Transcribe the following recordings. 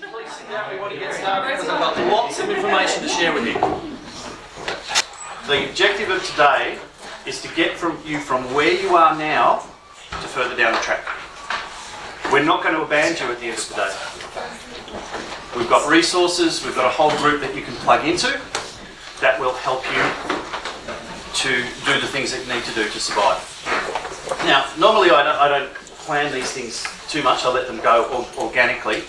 please sit down. We want to get started because I've got lots of information to share with you. The objective of today is to get from you from where you are now to further down the track. We're not going to abandon you at the end of the day. We've got resources, we've got a whole group that you can plug into that will help you to do the things that you need to do to survive. Now, normally I don't, I don't plan these things too much, I let them go organically.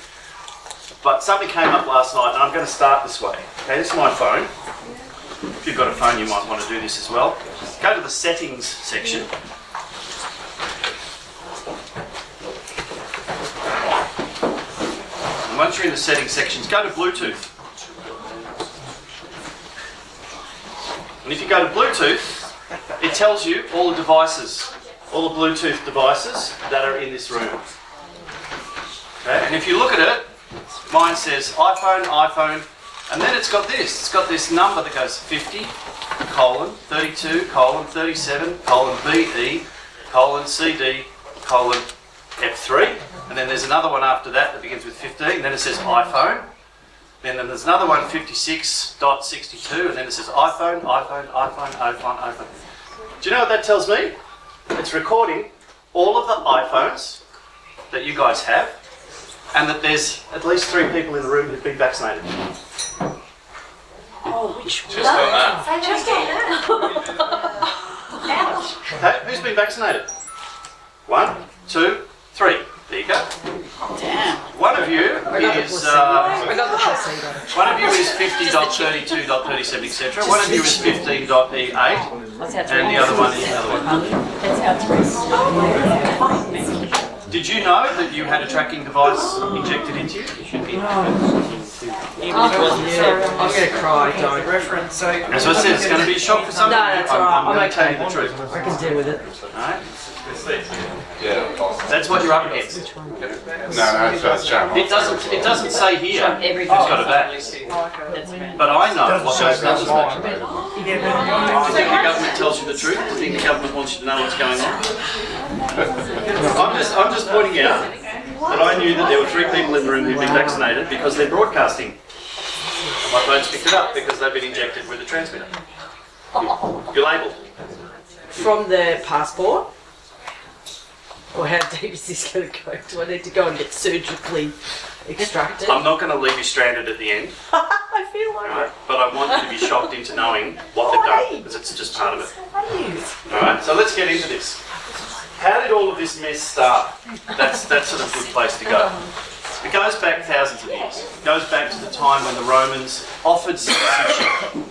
But something came up last night and I'm going to start this way. Okay, this is my phone. If you've got a phone, you might want to do this as well. Go to the settings section. And once you're in the settings sections, go to Bluetooth. And if you go to Bluetooth, it tells you all the devices, all the Bluetooth devices that are in this room. Okay, and if you look at it, mine says iPhone, iPhone, and then it's got this. It's got this number that goes 50, colon, 32, colon, 37, colon, BE, colon, CD, colon, F3. And then there's another one after that that begins with 15. Then it says iPhone. Then there's another one, 56.62. And then it says iPhone, iPhone, iPhone, iPhone, iPhone. Do you know what that tells me? It's recording all of the iPhones that you guys have and that there's at least three people in the room who've been vaccinated. Oh, which one? Just on that. Just on that. Okay, who's been vaccinated? One, two, three. There you go. Damn. One of you is uh, I got the placebo. one of you is 50.32.37, etc. One of you is 15.E8, That's how and the other one is the other one. That's how it's Did you know that you had a tracking device injected into you? You should be. Even if it wasn't oh, Yeah, I'm gonna cry, don't. Reference, so. As I said, it's going to be a shock for some No, of you. that's I'm, alright, I'm I'm going to tell okay. you the truth. I can deal with it. Alright? Yeah. That's what you're up against. No, no, so it's Channel. It doesn't. It doesn't say here who's Everything. got a back, but I know what those numbers mean. Do you think the government tells you the truth? Do you think the government wants you to know what's going on? I'm just, I'm just pointing out that I knew that there were three people in the room who'd been vaccinated because they're broadcasting. My phone's picked it up because they've been injected with a transmitter. You're labelled. From the passport? Or how deep is this going to go? Do I need to go and get surgically extracted? I'm not going to leave you stranded at the end, I feel like alright? But I want you to be shocked into knowing what they've done because it's just part of it. it. Alright, so let's get into this. How did all of this mess start? That's, that's sort of a good place to go. It goes back thousands of years. It goes back to the time when the Romans offered citizenship.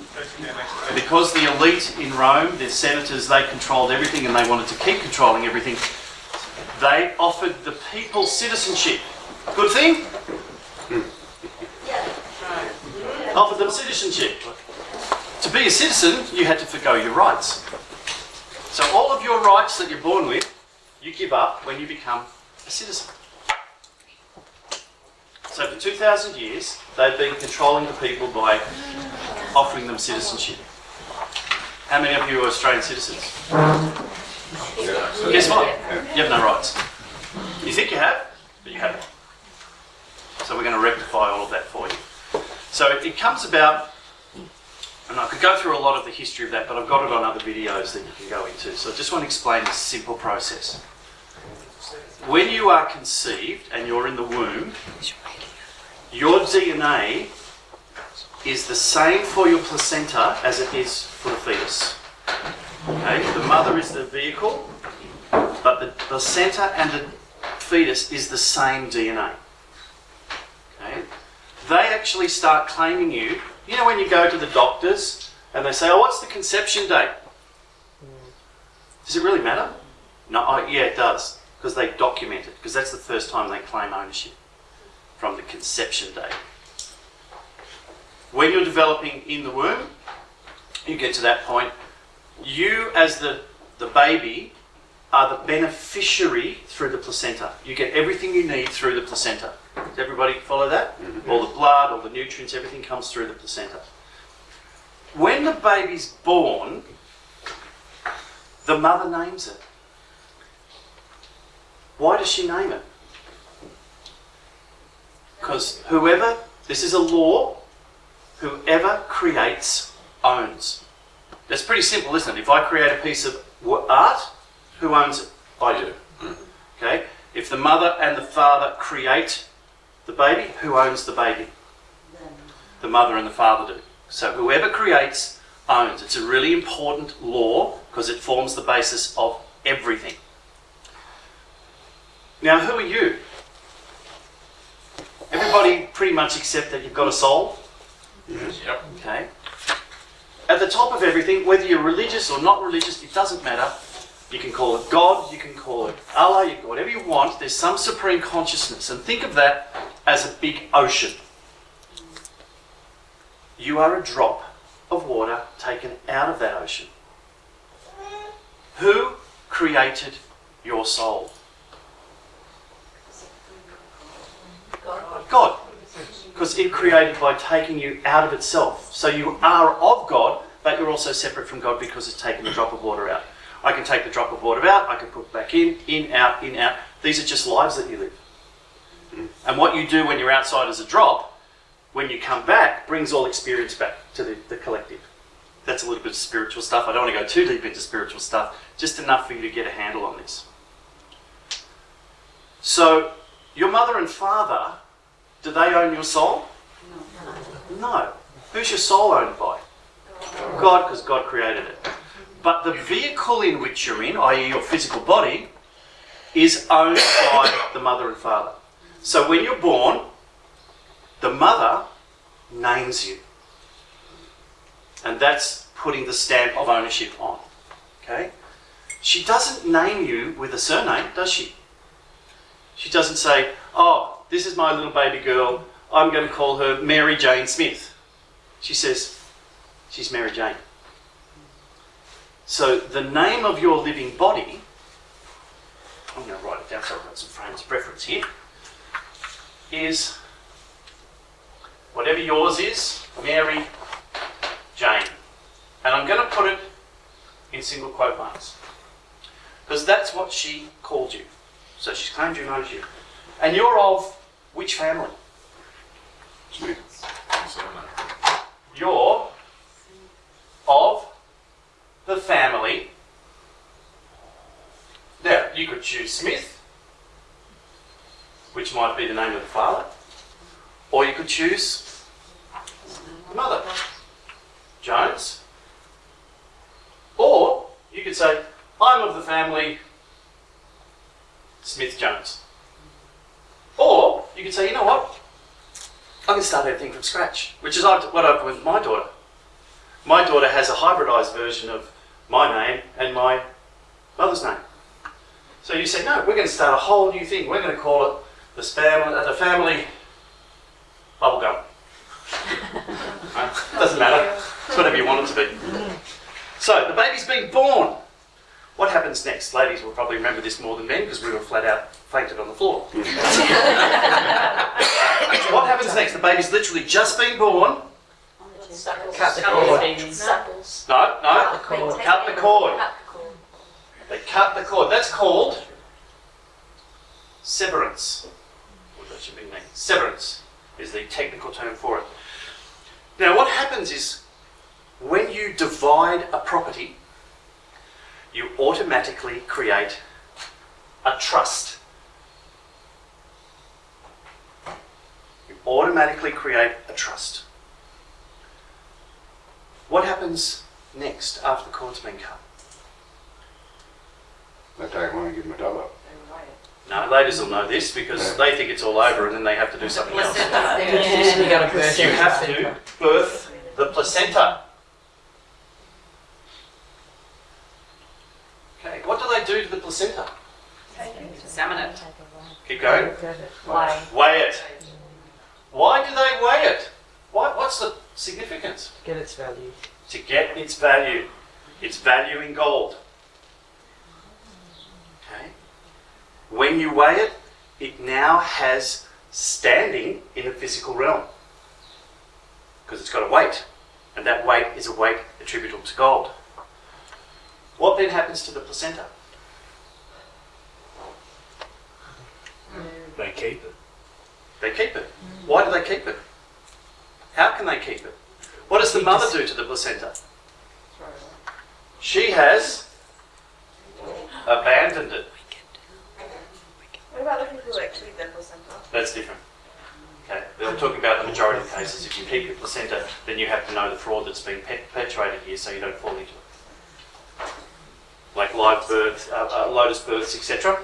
Because the elite in Rome, their senators, they controlled everything and they wanted to keep controlling everything, they offered the people citizenship. Good thing? Offered them citizenship. To be a citizen, you had to forgo your rights. So all of your rights that you're born with, you give up when you become a citizen. So for 2,000 years, they've been controlling the people by offering them citizenship. How many of you are Australian citizens? Guess what? You have no rights. You think you have, but you haven't. So we're going to rectify all of that for you. So it comes about and I could go through a lot of the history of that, but I've got it on other videos that you can go into. So I just want to explain this simple process. When you are conceived and you're in the womb, your DNA is the same for your placenta as it is for the fetus. Okay, the mother is the vehicle, but the placenta and the fetus is the same DNA. Okay, they actually start claiming you. You know when you go to the doctors and they say, "Oh, what's the conception date?" Does it really matter? No, oh, yeah, it does because they document it because that's the first time they claim ownership from the conception date. When you're developing in the womb, you get to that point. You, as the the baby, are the beneficiary through the placenta. You get everything you need through the placenta. Does everybody follow that? Mm-hmm. All the blood, all the nutrients, everything comes through the placenta. When the baby's born, the mother names it. Why does she name it? Because whoever, this is a law, whoever creates owns. That's pretty simple, isn't it? If I create a piece of art, who owns it? I do. Mm-hmm. Okay? If the mother and the father create the baby, who owns the baby? The mother and the father do. So whoever creates owns. It's a really important law because it forms the basis of everything. Now, who are you? Everybody pretty much accept that you've got a soul. Yes. Yep. Okay. At the top of everything, whether you're religious or not religious, it doesn't matter. You can call it God, you can call it Allah, you can whatever you want. There's some supreme consciousness, and think of that as a big ocean. You are a drop of water taken out of that ocean. Who created your soul? God. Because it created by taking you out of itself. So you are of God, but you're also separate from God because it's taken the drop of water out. I can take the drop of water out, I can put back in, in, out, in, out. These are just lives that you live. Hmm. And what you do when you're outside as a drop, when you come back, brings all experience back to the, the collective. That's a little bit of spiritual stuff. I don't want to go too deep into spiritual stuff, just enough for you to get a handle on this. So, your mother and father, do they own your soul? No. no. Who's your soul owned by? God, because God created it. But the vehicle in which you're in, i.e., your physical body, is owned by the mother and father. So when you're born, the mother names you. And that's putting the stamp of ownership on. Okay? She doesn't name you with a surname, does she? She doesn't say, oh, this is my little baby girl. I'm going to call her Mary Jane Smith. She says, she's Mary Jane. So the name of your living body, I'm going to write it down so I've got some frames of reference here, is whatever yours is, Mary Jane. And I'm going to put it in single quote marks. Because that's what she called you. So she's claimed you, knows you. And you're of which family? Smith. You're of the family. Now, you could choose Smith, which might be the name of the father, or you could choose the mother, Jones. Or you could say, I'm of the family Smith Jones. Or you could say, you know what? I can start everything from scratch, which is what I've done with my daughter. My daughter has a hybridized version of my name and my mother's name. So you say, no, we're going to start a whole new thing. We're going to call it the, spam, uh, the family bubblegum. Right? Doesn't matter. It's whatever you want it to be. So the baby's been born. What happens next? Ladies will probably remember this more than men because we were flat out fainted on the floor. what happens next? The baby's literally just been born. Cut the cord. No, no. Cut the cord. Cut the cord. They cut the cord. That's called severance. What that should be named. Severance is the technical term for it. Now, what happens is when you divide a property, you automatically create a trust. You automatically create a trust. What happens next after the cord's been cut? I take one and give him a double. No, ladies will know this because they think it's all over and then they have to do something else. You got a birth You have to birth the placenta. Okay, what do they do to the placenta? Examine it. Keep going. Why? Weigh it. Why do they weigh it? Why, what's the significance? To Get its value. To get its value. Its value in gold. Okay. When you weigh it, it now has standing in the physical realm. Because it's got a weight. And that weight is a weight attributable to gold. What then happens to the placenta? They keep it. They keep it. Why do they keep it? How can they keep it? What does the mother do to the placenta? She has abandoned it. What about the people who actually keep their placenta? That's different. Okay, we're talking about the majority of cases. If you keep your placenta, then you have to know the fraud that's been pe- perpetuated here, so you don't fall into it. Like live births, uh, uh, lotus births, etc.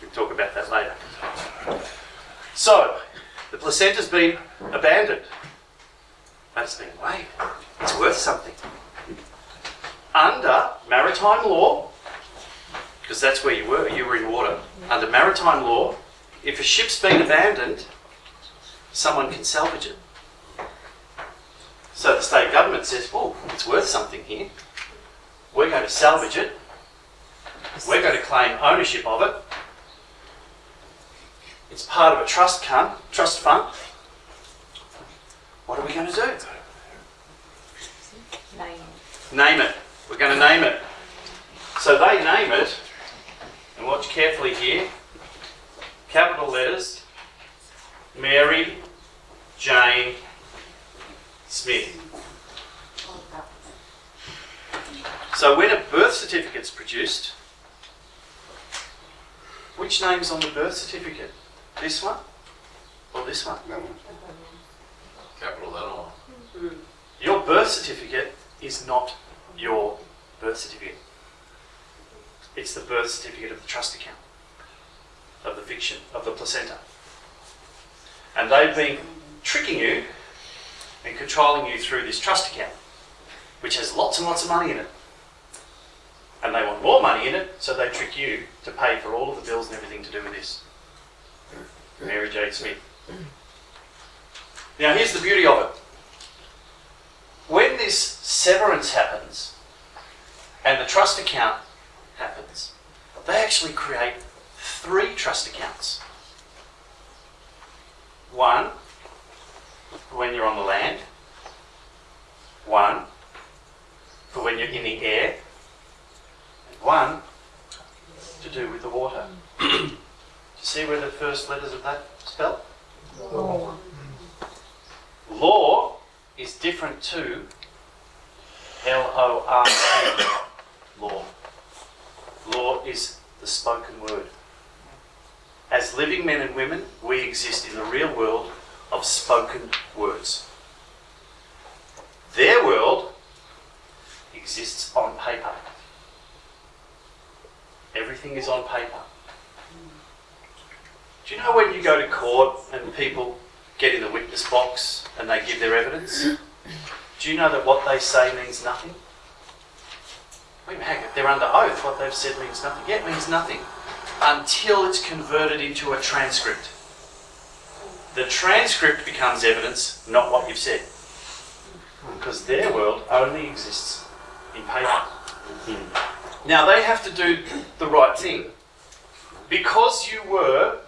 We can talk about that later. So, the placenta's been abandoned, but it's been weighed. It's worth something. Under maritime law, because that's where you were, you were in water. Under maritime law, if a ship's been abandoned, someone can salvage it. So the state government says, well, it's worth something here. We're going to salvage it. We're going to claim ownership of it. It's part of a trust, fund. trust fund. What are we going to do? Name. it. Name it. We're going to name it. So they name it, and watch carefully here. Capital letters Mary Jane Smith. So when a birth certificate's produced, which name's on the birth certificate? This one or this one? That one. Capital letter one. Hmm. Your birth certificate is not your birth certificate. It's the birth certificate of the trust account, of the fiction, of the placenta. And they've been tricking you and controlling you through this trust account, which has lots and lots of money in it. And they want more money in it, so they trick you to pay for all of the bills and everything to do with this. Mary Jane Smith. Now, here's the beauty of it when this severance happens and the trust account happens, they actually create three trust accounts. One when you're on the land, one for when you're in the air, and one to do with the water. you see where the first letters of that spell? Law. Law is different to L O R E, law. Law is the spoken word. As living men and women, we exist in the real world of spoken words. Their world exists on paper. Everything is on paper. Do you know when you go to court and people get in the witness box and they give their evidence? Do you know that what they say means nothing? Wait a minute, they're under oath. What they've said means nothing. Yeah, it means nothing until it's converted into a transcript. The transcript becomes evidence, not what you've said. Because their world only exists in paper. Hmm. Now they have to do the right thing. Because you were,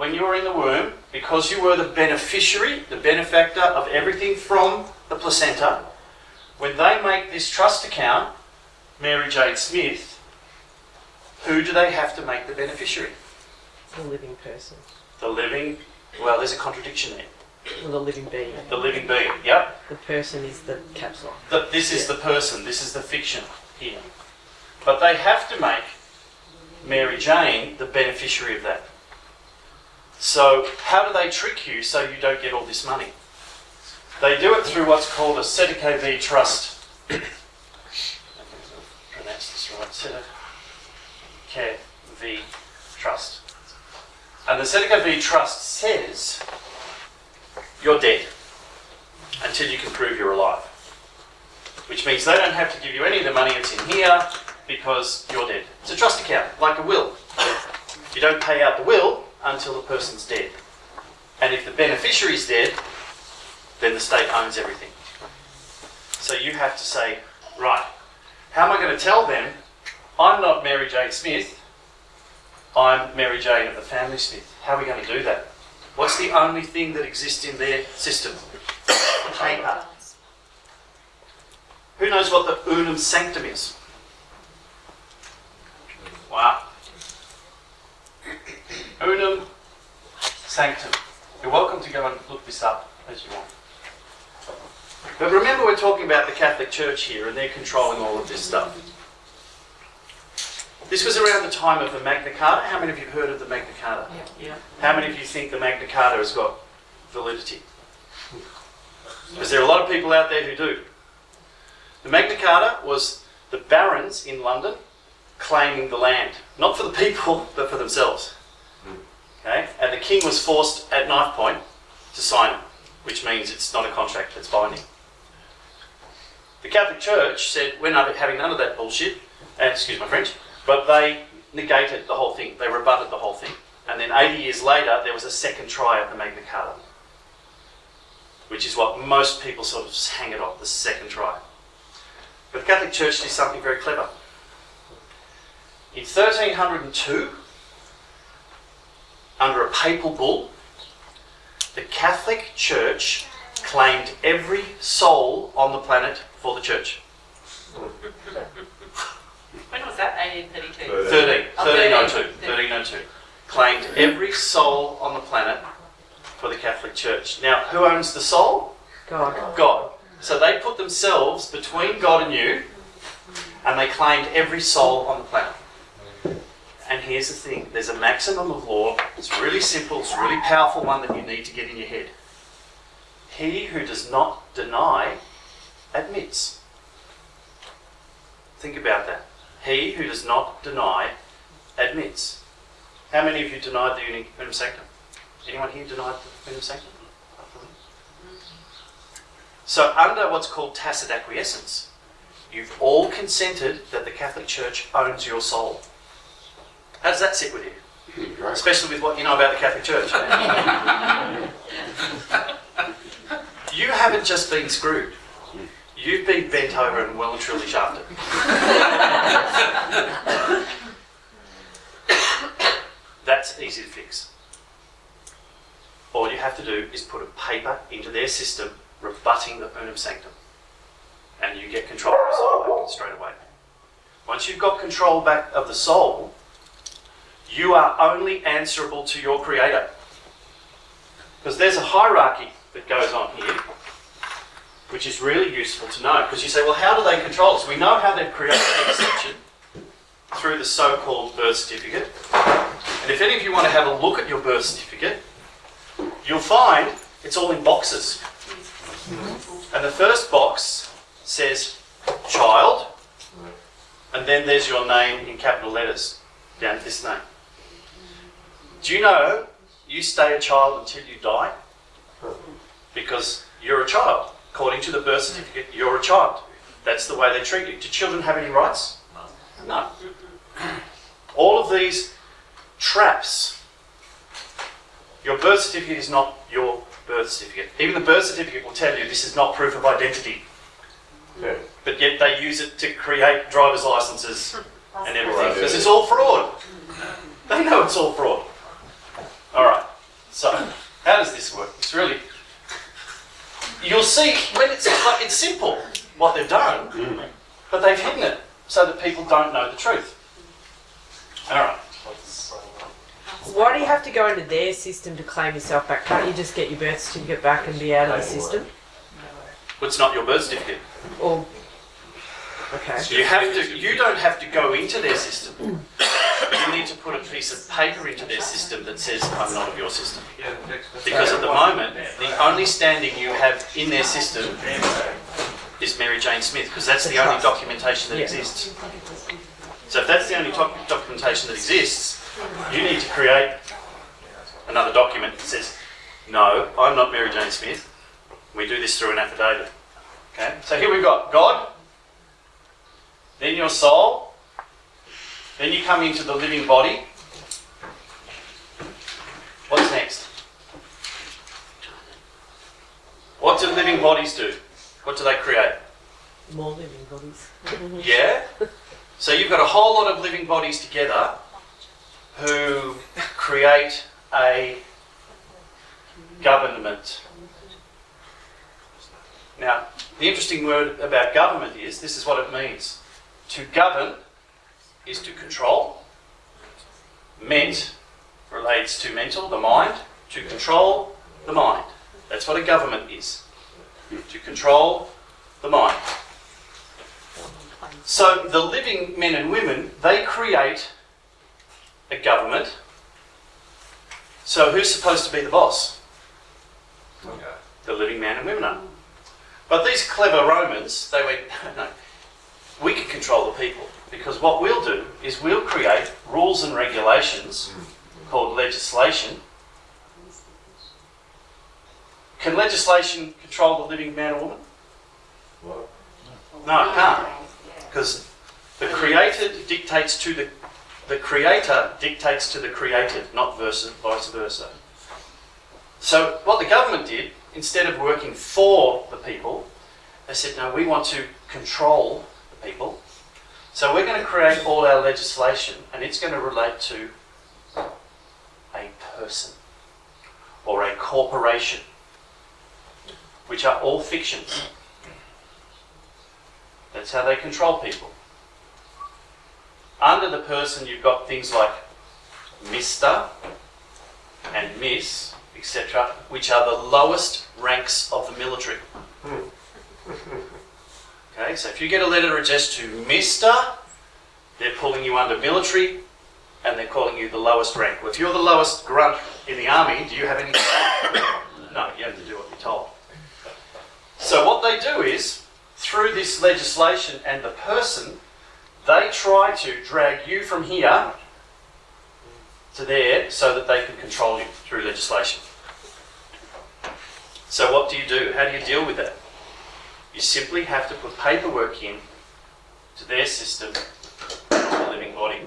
when you were in the womb, because you were the beneficiary, the benefactor of everything from the placenta, when they make this trust account, Mary Jane Smith, who do they have to make the beneficiary? The living person. The living, well, there's a contradiction there. Or the living being. The living being, yep. The person is the caps lock. The, this is the person, this is the fiction here. But they have to make Mary Jane the beneficiary of that. So, how do they trick you so you don't get all this money? They do it through what's called a Cestui Que Vie trust. pronounce this right. Sedeke V trust. And the Cestui Que Vie trust says you're dead until you can prove you're alive. Which means they don't have to give you any of the money that's in here because you're dead. It's a trust account, like a will. You don't pay out the will until the person's dead. And if the beneficiary's dead, then the state owns everything. So you have to say, right, how am I going to tell them I'm not Mary Jane Smith, I'm Mary Jane of the family Smith? How are we going to do that? What's the only thing that exists in their system? Paper. Who knows what the Unam Sanctam is? Wow. Unam Sanctam. You're welcome to go and look this up as you want. But remember, we're talking about the Catholic Church here, and they're controlling all of this stuff. This was around the time of the Magna Carta. How many of you have heard of the Magna Carta? Yeah. How many of you think the Magna Carta has got validity? Because there are a lot of people out there who do. The Magna Carta was the barons in London claiming the land, not for the people, but for themselves. Okay? And the king was forced at knife point to sign it, which means it's not a contract that's binding. The Catholic Church said we're not having none of that bullshit, and excuse my French, but they negated the whole thing. They rebutted the whole thing. And then 80 years later, there was a second try at the Magna Carta, which is what most people sort of hang it off, the second try. But the Catholic Church did something very clever. In 1302, under a papal bull, the Catholic Church claimed every soul on the planet for the church. When was that? 1832. 13, Oh, 1302, 13. 1302. Claimed every soul on the planet for the Catholic Church. Now, who owns the soul? God. God. So they put themselves between God and you, and they claimed every soul on the planet. And here's the thing there's a maximum of law. It's really simple, it's a really powerful one that you need to get in your head. He who does not deny admits. Think about that. He who does not deny admits. How many of you denied the Unam Sanctam? Anyone here denied the Unam Sanctam? So, under what's called tacit acquiescence, you've all consented that the Catholic Church owns your soul. How does that sit with you? Hmm, right. Especially with what you know about the Catholic Church. you haven't just been screwed. You've been bent over and well and truly shafted. That's easy to fix. All you have to do is put a paper into their system rebutting the Unam Sanctam. And you get control of the soul back straight away. Once you've got control back of the soul, you are only answerable to your creator. Because there's a hierarchy that goes on here, which is really useful to know. Because you say, well, how do they control us? We know how they've created the exception through the so called birth certificate. And if any of you want to have a look at your birth certificate, you'll find it's all in boxes. And the first box says child, and then there's your name in capital letters down this name. Do you know you stay a child until you die? Because you're a child. According to the birth certificate, you're a child. That's the way they treat you. Do children have any rights? No. All of these traps. Your birth certificate is not your birth certificate. Even the birth certificate will tell you this is not proof of identity. Yeah. But yet they use it to create driver's licenses and everything because it's all fraud. They know it's all fraud. All right. So how does this work? It's really you'll see when it's it's simple what they've done, mm. but they've hidden it so that people don't know the truth. All right. Why do you have to go into their system to claim yourself back? Can't you just get your birth certificate back and be out of the system? Well, it's not your birth certificate. Or okay. You have to. You don't have to go into their system. Hmm. You need to put a piece of paper into their system that says I'm not of your system. Because at the moment, the only standing you have in their system is Mary Jane Smith, because that's the only documentation that exists. So if that's the only doc- documentation that exists, you need to create another document that says, no, I'm not Mary Jane Smith. We do this through an affidavit. Okay? So here we've got God, then your soul, then you come into the living body. What's next? What do living bodies do? What do they create? More living bodies. Yeah? So you've got a whole lot of living bodies together who create a government. Now, the interesting word about government is this is what it means. To govern is to control. Ment relates to mental, the mind. To control the mind. That's what a government is. To control the mind. So the living men and women, they create a government. So who's supposed to be the boss? The living man and women are. But these clever Romans, they went, no, we can control the people because what we'll do is we'll create rules and regulations called legislation. Can legislation control the living man or woman? No, it can't. Because the created dictates to the the creator dictates to the created, not vice versa. So what the government did, instead of working for the people, they said, no, we want to control people. So we're going to create all our legislation and it's going to relate to a person or a corporation, which are all fictions. That's how they control people. Under the person, you've got things like Mr. and Miss, etc., which are the lowest ranks of the military. Okay, so if you get a letter addressed to Mr., they're pulling you under military and they're calling you the lowest rank. Well, if you're the lowest grunt in the army, do you have any? no, you have to do what you're told. So what they do is, through this legislation and the person, they try to drag you from here to there so that they can control you through legislation. So what do you do? How do you deal with that? You simply have to put paperwork in to their system, of the living body.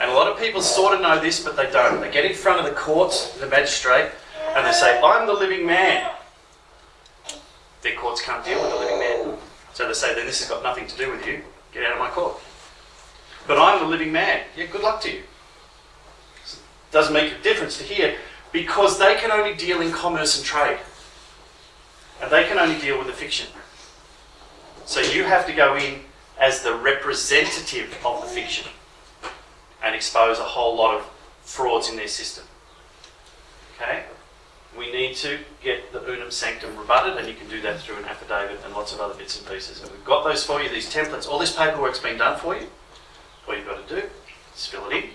And a lot of people sort of know this, but they don't. They get in front of the courts, the magistrate, and they say, I'm the living man. Their courts can't deal with the living man. So they say, then this has got nothing to do with you. Get out of my court. But I'm the living man. Yeah, good luck to you. Doesn't make a difference to here because they can only deal in commerce and trade. And they can only deal with the fiction. So you have to go in as the representative of the fiction and expose a whole lot of frauds in their system. Okay? We need to get the Unam Sanctam rebutted, and you can do that through an affidavit and lots of other bits and pieces. And we've got those for you, these templates. All this paperwork's been done for you. All you've got to do is fill it in,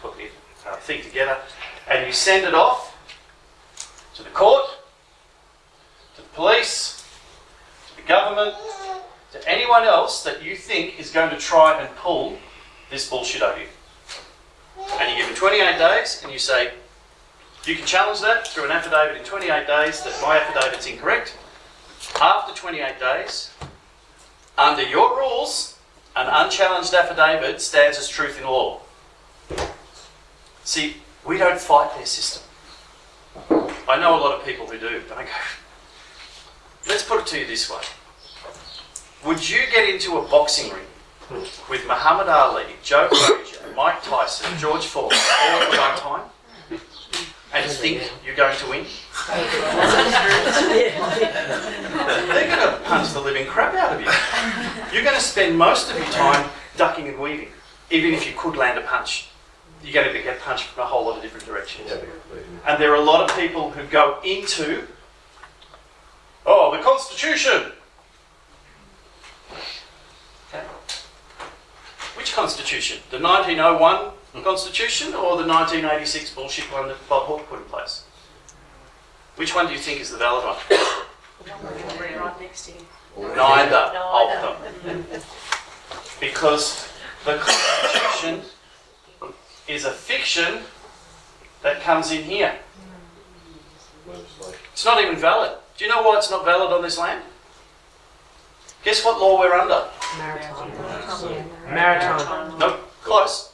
put the uh, thing together, and you send it off to the court, to the police, to the government, to anyone else that you think is going to try and pull this bullshit over you. And you give them 28 days and you say, you can challenge that through an affidavit in 28 days that my affidavit's incorrect. After 28 days, under your rules, an unchallenged affidavit stands as truth in law. See, we don't fight their system. I know a lot of people who do, but I go, let's put it to you this way. Would you get into a boxing ring with Muhammad Ali, Joe Frazier, Mike Tyson, George Foreman all at one time and think you're going to win? They're going to punch the living crap out of you. You're going to spend most of your time ducking and weaving, even if you could land a punch. You're going to get punched from a whole lot of different directions. And there are a lot of people who go into, oh, the Constitution. Okay. Which Constitution? The 1901 Constitution or the 1986 bullshit one that Bob Hawke put in place? Which one do you think is the valid one? Right next to you. Neither of them. Because the Constitution is a fiction that comes in here. It's not even valid. Do you know why it's not valid on this land? Guess what law we're under? Maritime. Maritime. Nope, close.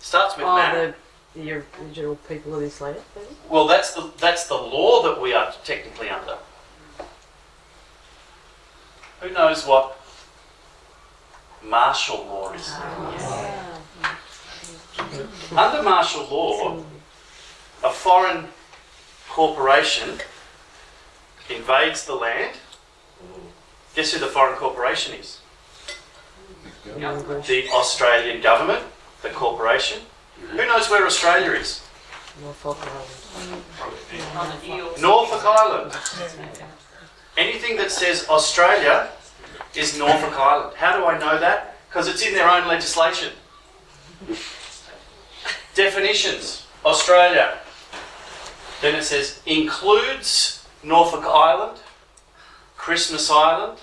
Starts with Oh, man. the, the original people of this land. maybe? Well, that's the that's the law that we are technically under. Who knows what martial law is? Ah, under martial law, a foreign corporation invades the land. Guess who the foreign corporation is? The Australian government, the corporation. Who knows where Australia is? Norfolk Island. On the deal. Norfolk Island. Anything that says Australia is Norfolk Island. How do I know that? Because it's in their own legislation. Definitions Australia. Then it says includes Norfolk Island, Christmas Island,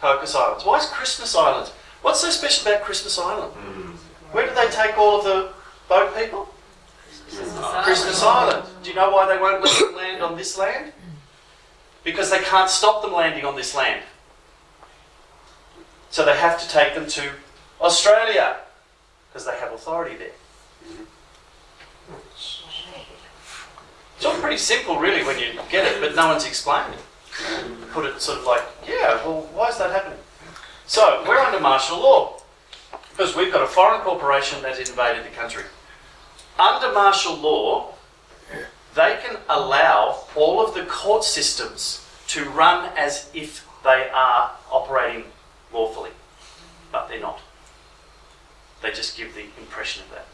Cocos Islands. Why is Christmas Island? What's so special about Christmas Island? Hmm. Where do they take all of the boat people? Christmas Island. Do you know why they won't let them land on this land? Because they can't stop them landing on this land. So they have to take them to Australia because they have authority there. Hmm. It's all pretty simple, really, when you get it, but no one's explained it. Put it sort of like, yeah, well, why is that happening? So we're under martial law because we've got a foreign corporation that's invaded the country. Under martial law, they can allow all of the court systems to run as if they are operating lawfully, but they're not. They just give the impression of that.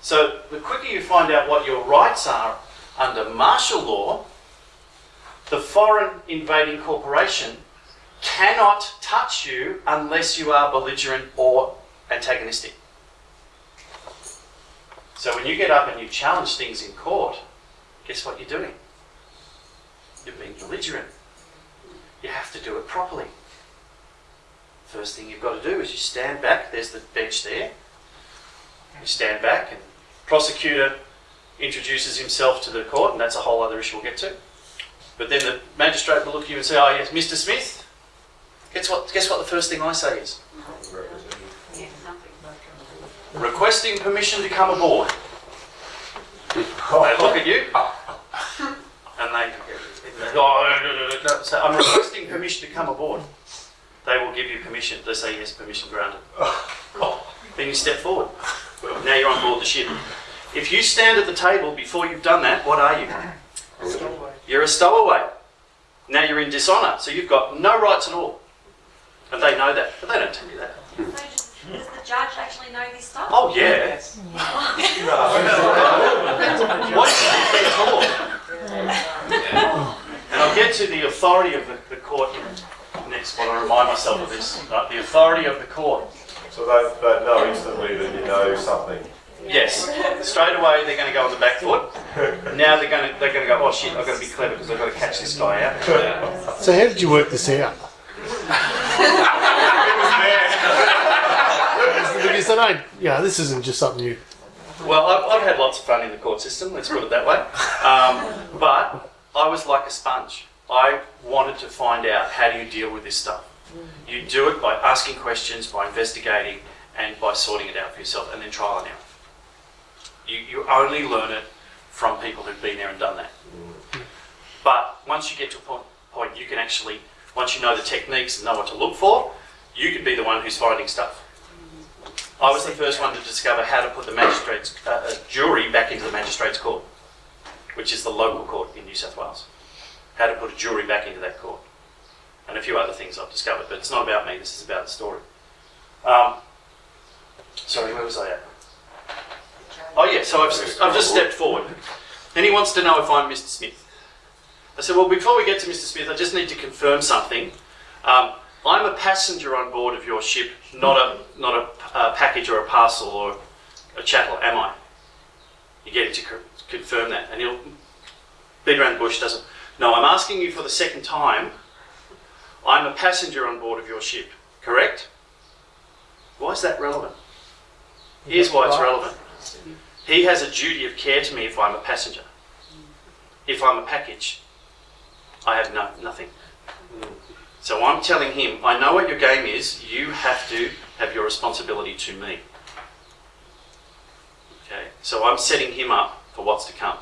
So the quicker you find out what your rights are under martial law, the foreign invading corporation cannot touch you unless you are belligerent or antagonistic. So when you get up and you challenge things in court, guess what you're doing? You're being belligerent. You have to do it properly. First thing you've got to do is you stand back, there's the bench there. You stand back and prosecutor introduces himself to the court, and that's a whole other issue we'll get to. But then the magistrate will look at you and say, Oh yes, Mr. Smith, guess what guess what the first thing I say is? Requesting permission to come aboard. They look at you and they, oh, no, no, no. So I'm requesting permission to come aboard. They will give you permission. They say yes, permission granted. Then you step forward. Now you're on board the ship. If you stand at the table before you've done that, what are you? You're a stowaway. Now you're in dishonour, so you've got no rights at all. And they know that, but they don't tell you that. So does, does the judge actually know this stuff? Oh yeah. What is they taught? And I'll get to the authority of the, the court next while I remind myself of this. Right, the authority of the court. So they, they know instantly that you know something. Yes. Straight away they're going to go on the back foot. Now they're going to they're going to go. Oh shit! I've got to be clever because I've got to catch this guy out. So how did you work this out? Because I know, yeah, this isn't just something you. Well, I've, I've had lots of fun in the court system. Let's put it that way. Um, but I was like a sponge. I wanted to find out how do you deal with this stuff. You do it by asking questions, by investigating, and by sorting it out for yourself, and then trial and error. You, you only learn it from people who've been there and done that. But once you get to a point, point, you can actually, once you know the techniques and know what to look for, you could be the one who's finding stuff. I was the first one to discover how to put the magistrates, uh, uh, jury back into the magistrates court, which is the local court in New South Wales. How to put a jury back into that court, and a few other things I've discovered. But it's not about me. This is about the story. Um, sorry, where was I at? Oh yeah, so I've, I've just stepped forward. Then he wants to know if I'm Mr. Smith. I said, well, before we get to Mr. Smith, I just need to confirm something. Um, I'm a passenger on board of your ship, not a not a, uh package or a parcel or a chattel, am I? You get him to co- confirm that, and he'll beat around the bush. Doesn't. No, I'm asking you for the second time. I'm a passenger on board of your ship, correct? Why is that relevant? Here's why it's relevant. He has a duty of care to me if I'm a passenger. If I'm a package, I have no, nothing. So I'm telling him, I know what your game is, you have to have your responsibility to me. Okay, so I'm setting him up for what's to come.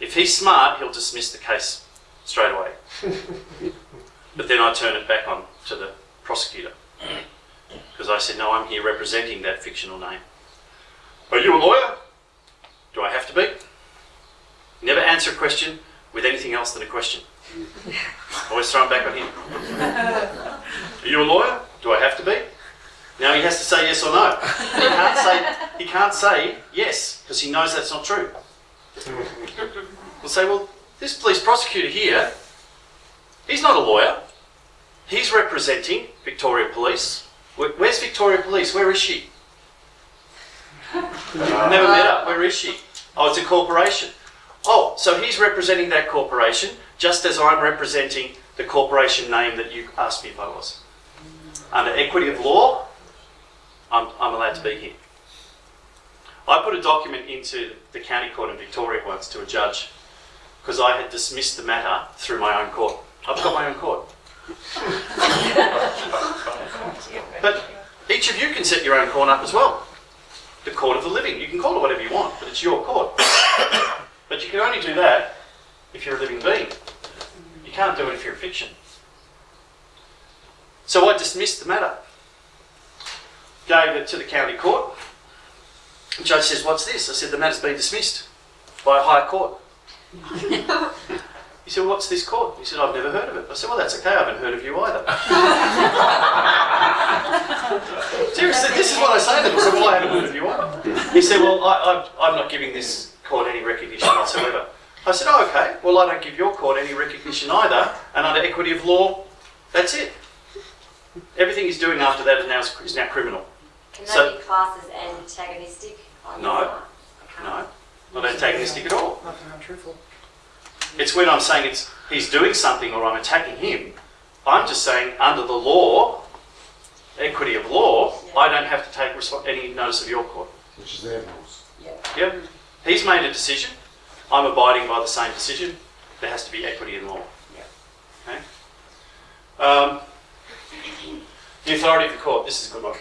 If he's smart, he'll dismiss the case straight away. but then I turn it back on to the prosecutor. Because I said, no, I'm here representing that fictional name. Are you a lawyer? Do I have to be? Never answer a question with anything else than a question. Always throw it back on him. Are you a lawyer? Do I have to be? Now he has to say yes or no. He can't say he can't say yes because he knows that's not true. We'll say, well, this police prosecutor here, he's not a lawyer. He's representing Victoria Police. Where's Victoria Police? Where is she? Never met her. Where is she? Oh, it's a corporation. Oh, so he's representing that corporation just as I'm representing the corporation name that you asked me if I was. Under equity of law, I'm, I'm allowed to be here. I put a document into the county court in Victoria once to a judge because I had dismissed the matter through my own court. I've got my own court. but each of you can set your own court up as well. The court of the living. You can call it whatever you want, but it's your court. but you can only do that if you're a living being. You can't do it if you're a fiction. So I dismissed the matter. Gave it to the county court. The judge says, What's this? I said, The matter's been dismissed by a high court. he said, What's this court? He said, I've never heard of it. I said, Well, that's okay, I haven't heard of you either. Seriously, this is what I say to them. I said, Well, I haven't heard of you either. He said, Well, I, I, I'm not giving this court any recognition whatsoever. I said, Oh, okay. Well, I don't give your court any recognition either, and under equity of law, that's it. Everything he's doing after that is now, is now criminal. Can So- that be classed as antagonistic? on No. your part? Okay. No, not antagonistic at all. Nothing untruthful. It's when I'm saying it's he's doing something or I'm attacking him. I'm just saying under the law, equity of law, I don't have to take respo- any notice of your court. Which is their rules. Yep. He's made a decision. I'm abiding by the same decision. There has to be equity in law. Yeah. Okay. Um, the authority of the court. This is a good one.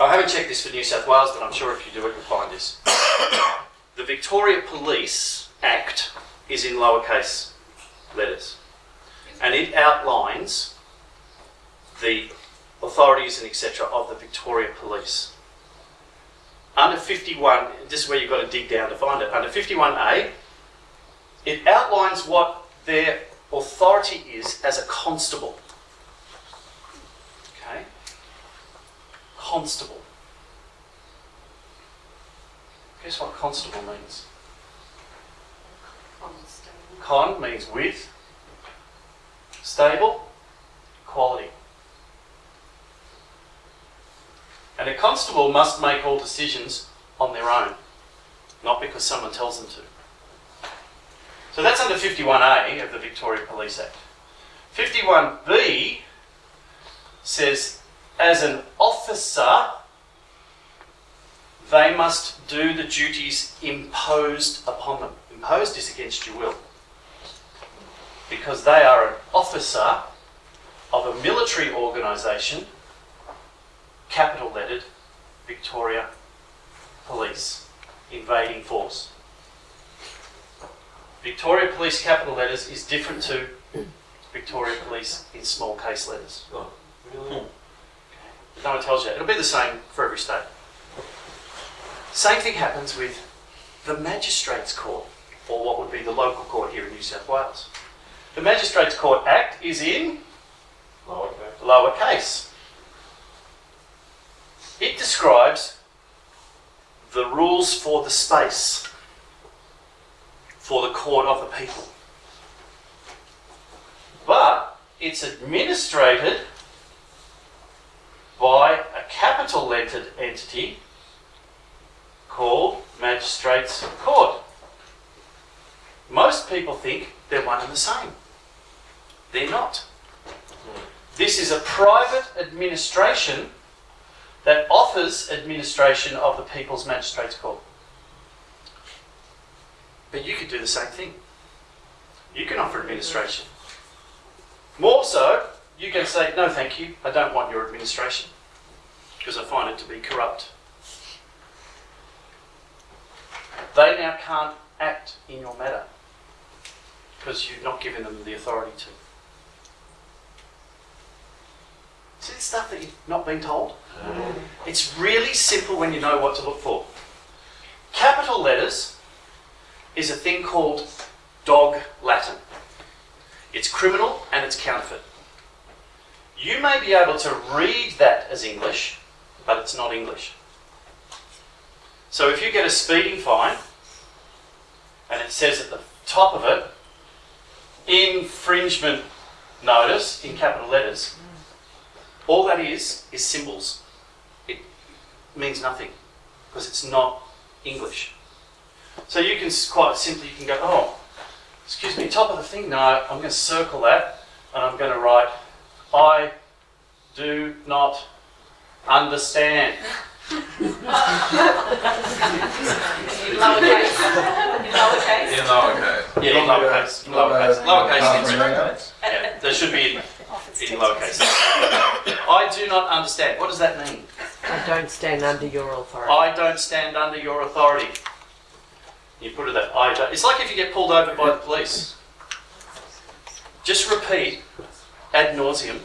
I haven't checked this for New South Wales, but I'm sure if you do it, you'll find this. the Victoria Police Act is in lowercase letters, and it outlines the authorities and etc. of the Victoria Police. Under 51, this is where you've got to dig down to find it. Under 51A, it outlines what their authority is as a constable. Okay? Constable. Guess what constable means? Con means with, stable, quality. And a constable must make all decisions on their own, not because someone tells them to. So that's under 51A of the Victoria Police Act. 51B says, as an officer, they must do the duties imposed upon them. Imposed is against your will. Because they are an officer of a military organisation capital lettered Victoria Police invading force. Victoria Police capital letters is different to Victoria Police in small case letters. Oh, really? Hmm. No one tells you. It'll be the same for every state. Same thing happens with the Magistrates Court, or what would be the local court here in New South Wales. The Magistrates Court Act is in Lowercase. lowercase. It describes the rules for the space for the court of the people. But it's administrated by a capital lettered entity called Magistrates Court. Most people think they're one and the same. They're not. This is a private administration that offers administration of the People's Magistrates Court. But you could do the same thing. You can offer administration. More so, you can say, no, thank you, I don't want your administration because I find it to be corrupt. They now can't act in your matter because you've not given them the authority to. See the stuff that you've not been told? It's really simple when you know what to look for. Capital letters is a thing called dog Latin. It's criminal and it's counterfeit. You may be able to read that as English, but it's not English. So if you get a speeding fine and it says at the top of it, infringement notice in capital letters, all that is is symbols. It means nothing because it's not English. So you can quite simply you can go, oh, excuse me, top of the thing. No, I'm going to circle that and I'm going to write, I do not understand. In lowercase. In lowercase. Yeah, in lowercase. In lowercase. Lowercase. is- Lowercase. Yeah, there should be in, in lowercase. I do not understand. What does that mean? I don't stand under your authority. I don't stand under your authority. You put it that I don't. It's like if you get pulled over by the police. Just repeat ad nauseum.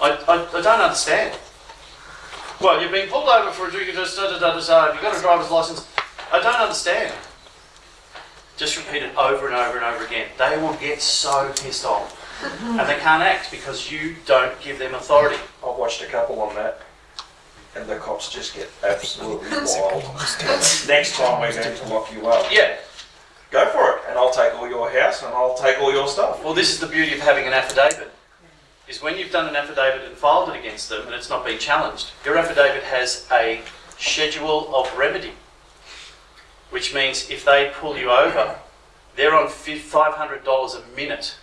I, I, I don't understand. Well, you've been pulled over for a drink of just da da da da da. Have got a driver's license? I don't understand. Just repeat it over and over and over again. They will get so pissed off. And they can't act because you don't give them authority. I've watched a couple on that, and the cops just get absolutely wild. Next time we're going to lock you up. Yeah, Go for it, and I'll take all your house, and I'll take all your stuff. Well, this is the beauty of having an affidavit. Is when you've done an affidavit and filed it against them and it's not been challenged, your affidavit has a schedule of remedy, which means if they pull you over, they're on $500 a minute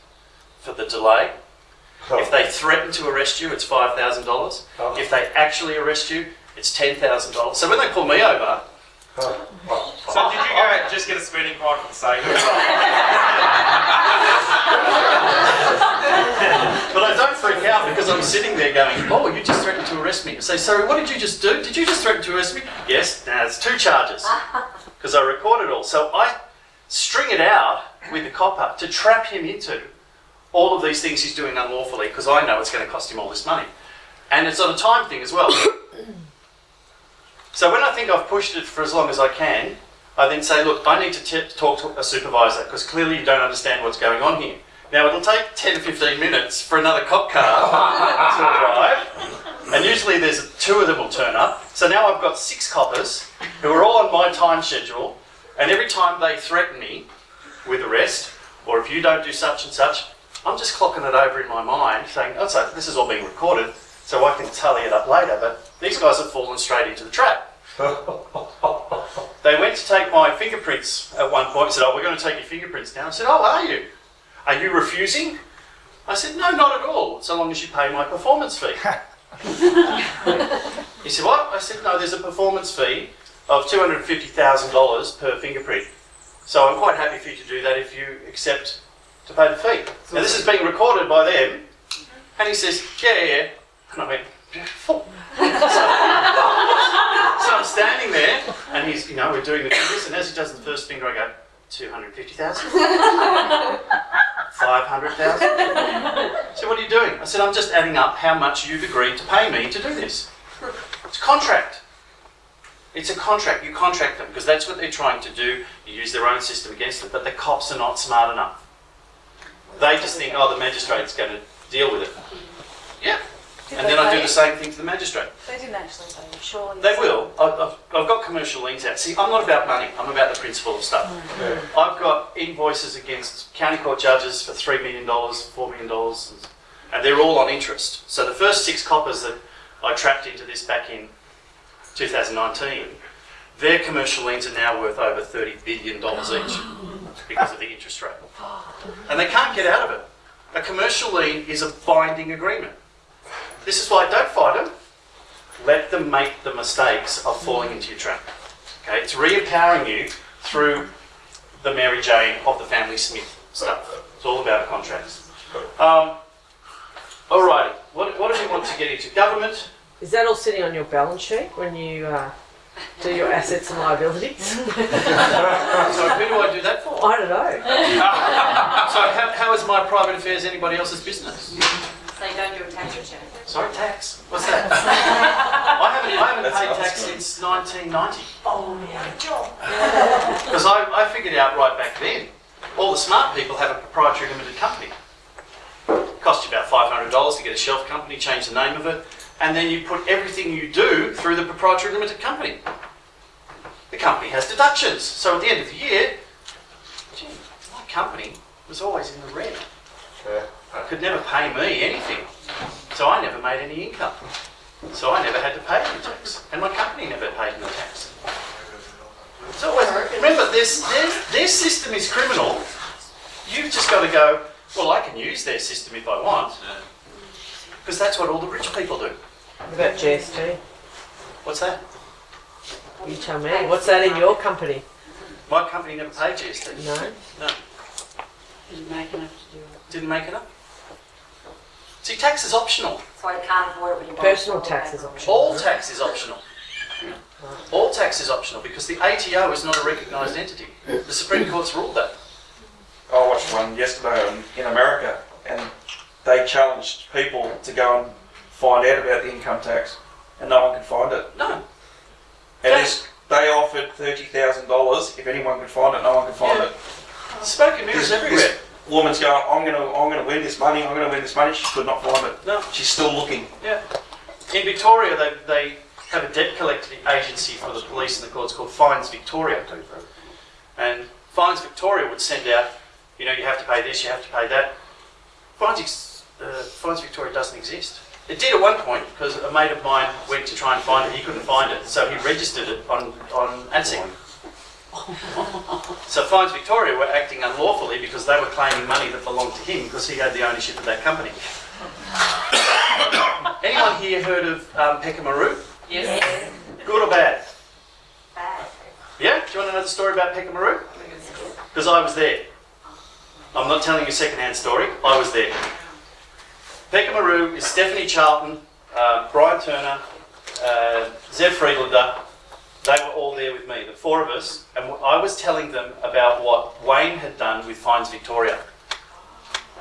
for the delay. If they threaten to arrest you, it's $5,000. If they actually arrest you, it's $10,000. So when they pull me over, So did you go and just get a speeding fine for the sake of it? But I don't freak out because I'm sitting there going, oh, you just threatened to arrest me. I say, sorry, what did you just do? Did you just threaten to arrest me? Yes, now there's two charges. Because I record it all. So I string it out with the copper to trap him into all of these things he's doing unlawfully because I know it's going to cost him all this money. And it's on a time thing as well. so when I think I've pushed it for as long as I can, I then say, look, I need to talk to a supervisor because clearly you don't understand what's going on here. Now it'll take 10 to 15 minutes for another cop car to arrive, and usually there's two of them will turn up. So now I've got six coppers who are all on my time schedule, and every time they threaten me with arrest, or if you don't do such and such, I'm just clocking it over in my mind, saying, oh, so this is all being recorded, so I can tally it up later. But these guys have fallen straight into the trap. They went to take my fingerprints at one point and said, Oh, we're going to take your fingerprints now. I said, Oh, are you? Are you refusing? I said, No, not at all, so long as you pay my performance fee. he said, What? I said, No, there's a performance fee of $250,000 per fingerprint. So I'm quite happy for you to do that if you accept to pay the fee. Now, this is being recorded by them. And he says, Yeah, yeah, yeah. And I went, Beautiful. So I'm standing there, and he's, you know, we're doing the fingers, and as he does the first finger, I go, 250,000? 500,000? So what are you doing? I said, I'm just adding up how much you've agreed to pay me to do this. It's a contract. It's a contract. You contract them, because that's what they're trying to do. You use their own system against them, but the cops are not smart enough. They just think, oh, the magistrate's going to deal with it. Yeah. And then I do the same thing to the magistrate. They didn't actually say, surely. They will. I- I've, I've got commercial liens out. See, I'm not about money. I'm about the principle of stuff. Mm. I've got invoices against county court judges for $3 million, $4 million, and they're all on interest. So the first six coppers that I trapped into this back in 2019, their commercial liens are now worth over $30 billion each because of the interest rate. And they can't get out of it. A commercial lien is a binding agreement. This is why don't fight them. Let them make the mistakes of falling into your trap. Okay, it's re-empowering you through the Mary Jane of the family Smith stuff. It's all about contracts. Um, alrighty, what, what do we want to get into? Government. Is that all sitting on your balance sheet when you uh, do your assets and liabilities? So who do I do that for? I don't know. So how, how is my private affairs anybody else's business? So you don't do a tax return. Sorry, tax. What's that? I haven't, I haven't That's paid tax good. since 1990. Oh, yeah. Because I, I figured out right back then, all the smart people have a proprietary limited company. Cost you about $500 to get a shelf company, change the name of it, and then you put everything you do through the proprietary limited company. the company has deductions. So at the end of the year, gee, my company was always in the red. Yeah. Could never pay me anything. So I never made any income. So I never had to pay any tax. And my company never paid any tax. It's always, remember, this, their, their system is criminal. You've just got to go, well, I can use their system if I want. Because that's what all the rich people do. What about GST? What's that? You tell me. What's that in your company? My company never paid GST. No. No. Didn't make enough to do it. Didn't make it up. See, tax is optional. So you can't afford it when. Personal tax is optional. All tax is optional. All tax is optional because the ATO is not a recognised entity. The Supreme Court's ruled that. I watched one yesterday on, in America, and they challenged people to go and find out about the income tax, and no one could find it. No. And this, they offered thirty thousand dollars if anyone could find it. No one could find Yeah. it. Smoke and mirrors This- everywhere. Woman's going, I'm gonna, I'm gonna win this money. I'm gonna win this money. She could not find it. No. She's still looking. Yeah. In Victoria, they, they have a debt collecting agency for the police and the courts called Fines Victoria. And Fines Victoria would send out, you know, you have to pay this, you have to pay that. Fines, uh, Fines Victoria doesn't exist. It did at one point because a mate of mine went to try and find it. He couldn't find it, so he registered it on on ANZSIC. So Fines Victoria were acting unlawfully because they were claiming money that belonged to him because he had the ownership of that company. Anyone here heard of um, Peckamaroo? Yes. Good or bad? Bad. Yeah? Do you want to know the story about Peckamaroo? Because I was there. I'm not telling you a second-hand story. I was there. Peckamaroo is Stephanie Charlton, uh, Brian Turner, uh, Zev Friedlander. They were all there with me, the four of us, and I was telling them about what Wayne had done with Fines Victoria.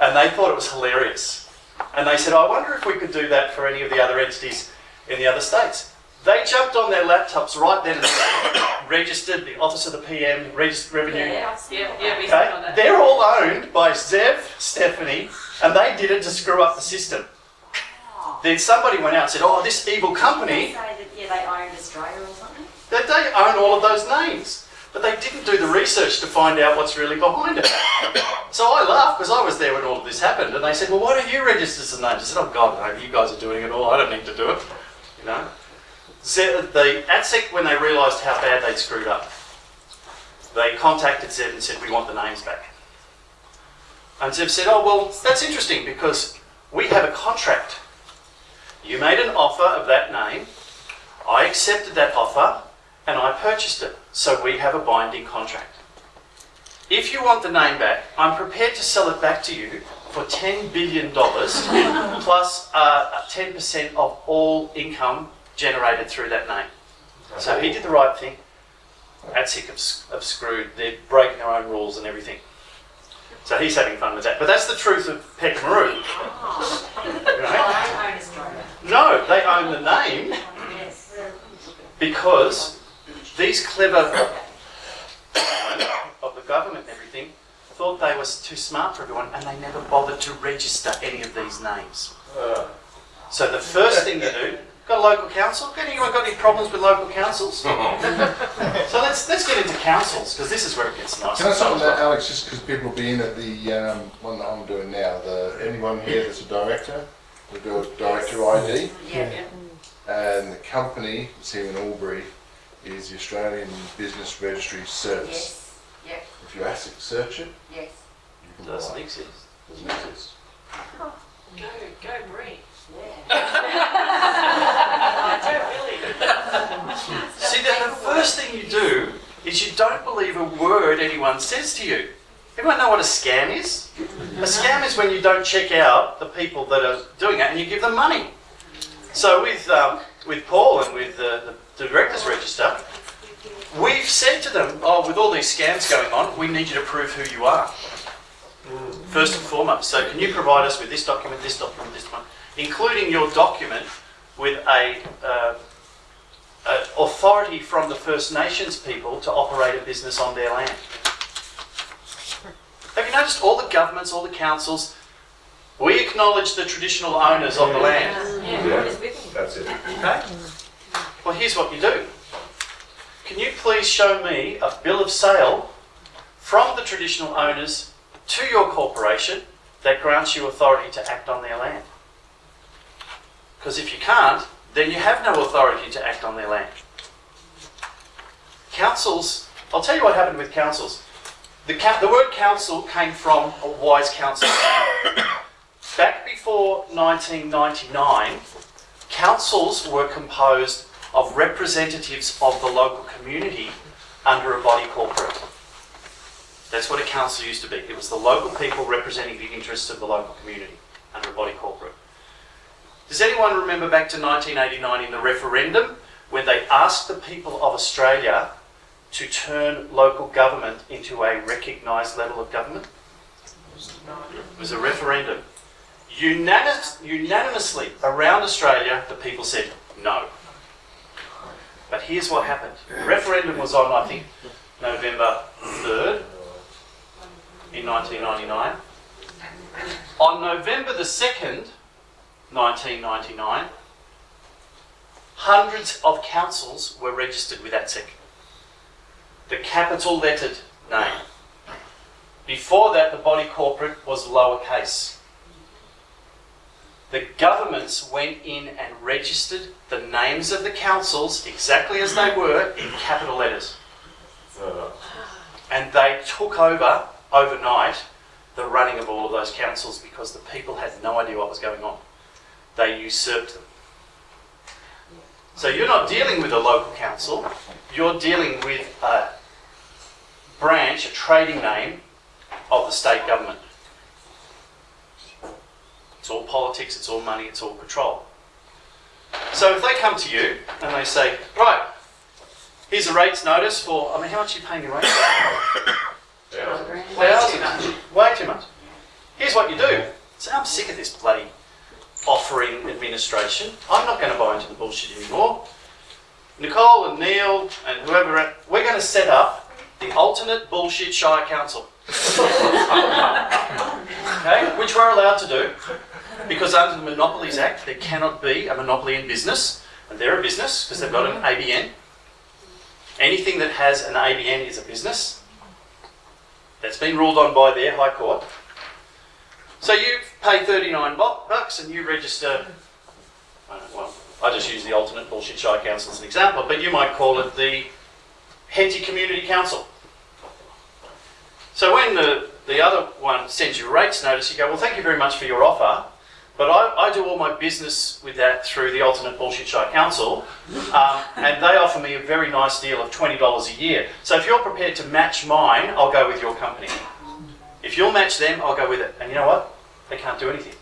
And they thought it was hilarious. And they said, I wonder if we could do that for any of the other entities in the other states. They jumped on their laptops right then and there, registered the Office of the PM, Registered Revenue. Yeah, yeah, yeah, we Okay? on that. They're all owned by Zev, Stephanie, and they did it to screw up the system. Oh. Then somebody went out and said, oh, this evil company, Say that, yeah, they owned Australia or something. That they own all of those names. But they didn't do the research to find out what's really behind it. So I laughed because I was there when all of this happened, and they said, well, why don't you register some names? I said, oh, God, no, you guys are doing it all. I don't need to do it. You know? The ASIC, when they realised how bad they'd screwed up, they contacted Zev and said, we want the names back. And Zev said, oh, well, that's interesting because we have a contract. You made an offer of that name, I accepted that offer, and I purchased it. So we have a binding contract. If you want the name back, I'm prepared to sell it back to you for $10 billion plus uh, 10% of all income generated through that name. So he did the right thing. ASIC have, screwed. They're breaking their own rules and everything. So he's having fun with that. But that's the truth of Peckamaroo. Well, Right? I own Australia. No, they own the name because these clever of the government and everything thought they were too smart for everyone and they never bothered to register any of these names. Uh, So the first thing you do, got a local council? Got anyone got any problems with local councils? so let's let's get into councils because this is where it gets nice. Can I start with that, Alex, just because people will be in at the um, one that I'm doing now, the, anyone here that's a director, we do a director ID, Yeah, yeah. and the company, that's here in Albury, is the Australian Business Registry Service. Yes. Yep. If you ASIC search it, Yes. you can Doesn't buy it. exist. Doesn't exist. Go, go, Bree. Yeah. I don't really. See, the, the first thing you do is you don't believe a word anyone says to you. Everyone know what a scam is? A scam is when you don't check out the people that are doing it and you give them money. So with um, with Paul and with the, the directors register, we've said to them, oh, with all these scams going on, we need you to prove who you are. First and foremost. So can you provide us with this document, this document, this one, including your document with a uh, uh, authority from the First Nations people to operate a business on their land. Have you noticed all the governments, all the councils, we acknowledge the traditional owners of the land. Yeah, Yeah. it's with them. that's it. Okay? Well, here's what you do. Can you please show me a bill of sale from the traditional owners to your corporation that grants you authority to act on their land? Because if you can't, then you have no authority to act on their land. Councils, I'll tell you what happened with councils. The, the word council came from a wise council. Back before 1999, councils were composed of representatives of the local community under a body corporate. That's what a council used to be. It was the local people representing the interests of the local community under a body corporate. Does anyone remember back to 1989 in the referendum when they asked the people of Australia to turn local government into a recognised level of government? It was a referendum. Unanimous, unanimously around Australia, the people said no. But here's what happened. The referendum was on, I think, November 3rd in 1999. On November the 2nd, 1999, hundreds of councils were registered with ASIC. The capital lettered name. Before that, the body corporate was lowercase. The governments went in and registered the names of the councils exactly as they were in capital letters. And they took over overnight the running of all of those councils because the people had no idea what was going on. They usurped them. So you're not dealing with a local council, you're dealing with a branch, a trading name of the state government. It's all politics, it's all money, it's all control. So if they come to you and they say, right, here's a rates notice for, I mean, how much are you paying your rates? rent? Thousands. Way too much. Here's what you do. Say, I'm sick of this bloody offering administration. I'm not going to buy into the bullshit anymore. Nicole and Neil and whoever, we're going to set up the alternate bullshit Shire Council. okay, which we're allowed to do because under the Monopolies Act there cannot be a monopoly in business, and they're a business because they've got an mm-hmm. ABN. Anything that has an ABN is a business. That's been ruled on by their High Court. So you pay 39 bucks and you register, I well, I just use the alternate bullshit Shire Council as an example, but you might call it the Henty Community Council. So when the, the other one sends you a rates notice, you go, well, thank you very much for your offer, but I, I do all my business with that through the alternate bullshit Shire Council, um, and they offer me a very nice deal of $20 a year. So if you're prepared to match mine, I'll go with your company. If you'll match them, I'll go with it. And you know what? They can't do anything.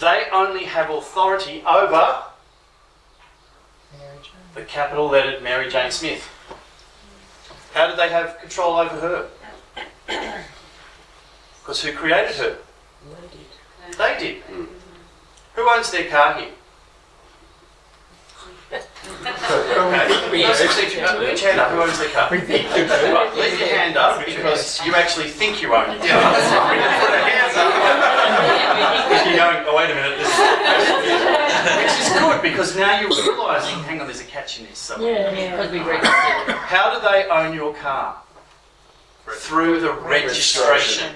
They only have authority over the capital lettered Mary Jane Smith. How did they have control over her? Because who created her? They did. Who owns their car here? Okay. No, seriously, Put your hand up. Who owns their car? Right, leave your hand up because you actually think you own it. Yeah. Put our hands up. You're going, oh wait a minute. This Which is good because now you're realising, hang on, there's a catch in this somewhere. Because we registered. How do they own your car? Through the registration.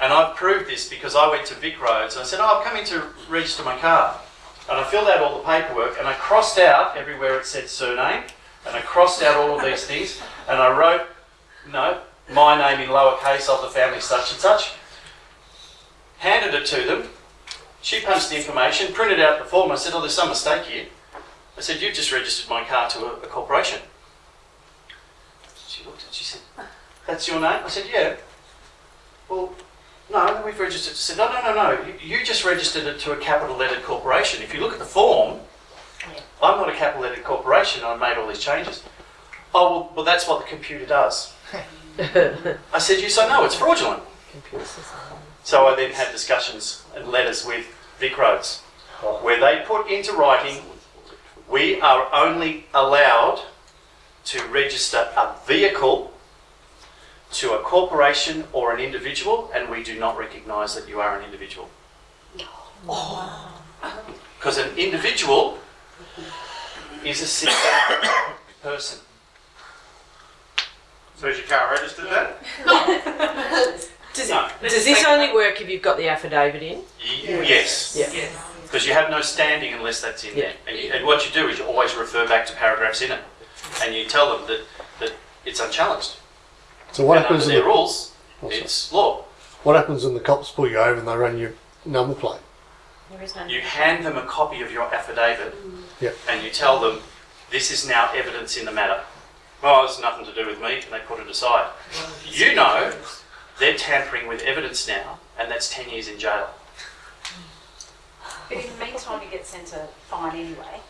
And I've proved this because I went to Vic Roads and I said, oh, I'm coming to register my car. And I filled out all the paperwork and I crossed out everywhere it said surname and I crossed out all of these things and I wrote, no, my name in lowercase of the family such and such. Handed it to them. She punched the information, printed out the form. I said, oh, there's some mistake here. I said, you've just registered my car to a, a corporation. She looked at it, she said, that's your name? I said, yeah. Well, no, we've registered. She said, no, no, no, no. You, you just registered it to a capital lettered corporation. If you look at the form, I'm not a capital lettered corporation. I made all these changes. Oh, well, well, that's what the computer does. I said, you say no, it's fraudulent. So I then had discussions and letters with Vic Roads, where they put into writing, we are only allowed to register a vehicle to a corporation or an individual, and we do not recognise that you are an individual. No. Because an individual is a citizen person. So is your car registered then? Does, No. it, does this only work if you've got the affidavit in? Y- Yes. Yeah. Yes. Because you have no standing unless that's in there. And, you, and what you do is you always refer back to paragraphs in it. And you tell them that, that it's unchallenged. So what and happens under in their the, rules, Oh, it's law. what happens when the cops pull you over and they run your number plate? There is no. You hand them a copy of your affidavit mm. Yeah. and you tell them, this is now evidence in the matter. Well, it's nothing to do with me, and they put it aside. You know they're tampering with evidence now, and that's 10 years in jail. But in the meantime, you get sent a fine anyway.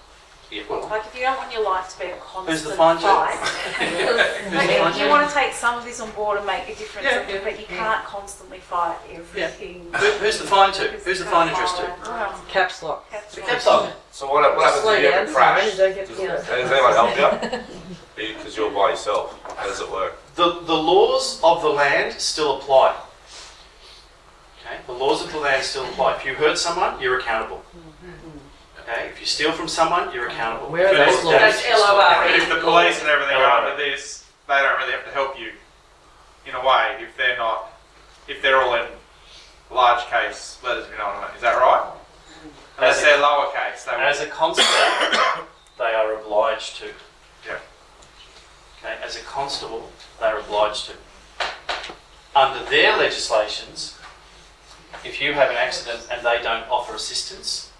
Yeah, Like if you don't want your life to be a constant Who's the fine to? fight, who's the like, you want to take some of this on board and make a difference, Yeah, yeah, but you can't constantly fight everything. Who, who's the fine to? Who's the fine addressed oh, to? Well, Caps lock. that's The caps lock. So what, what happens Slow if you down, have a crash? Simon, don't get Does, you does anyone help you? Because you're by yourself. How does it work? The, the laws of the land still apply. Okay, the laws of the land still apply. If you hurt someone, you're accountable. Okay, if you steal from someone, you're accountable. Where are those cause laws? damage, Those you're LOR. But if the police and everything are Alright. under this, they don't really have to help you in a way if they're not, if they're all in large case letters, if you know what I mean. Is that right? Unless As a- they're lowercase, they As a constable, they are obliged to. Yeah. Okay, as a constable, they are obliged to. Under their legislations, if you have an accident and they don't offer assistance,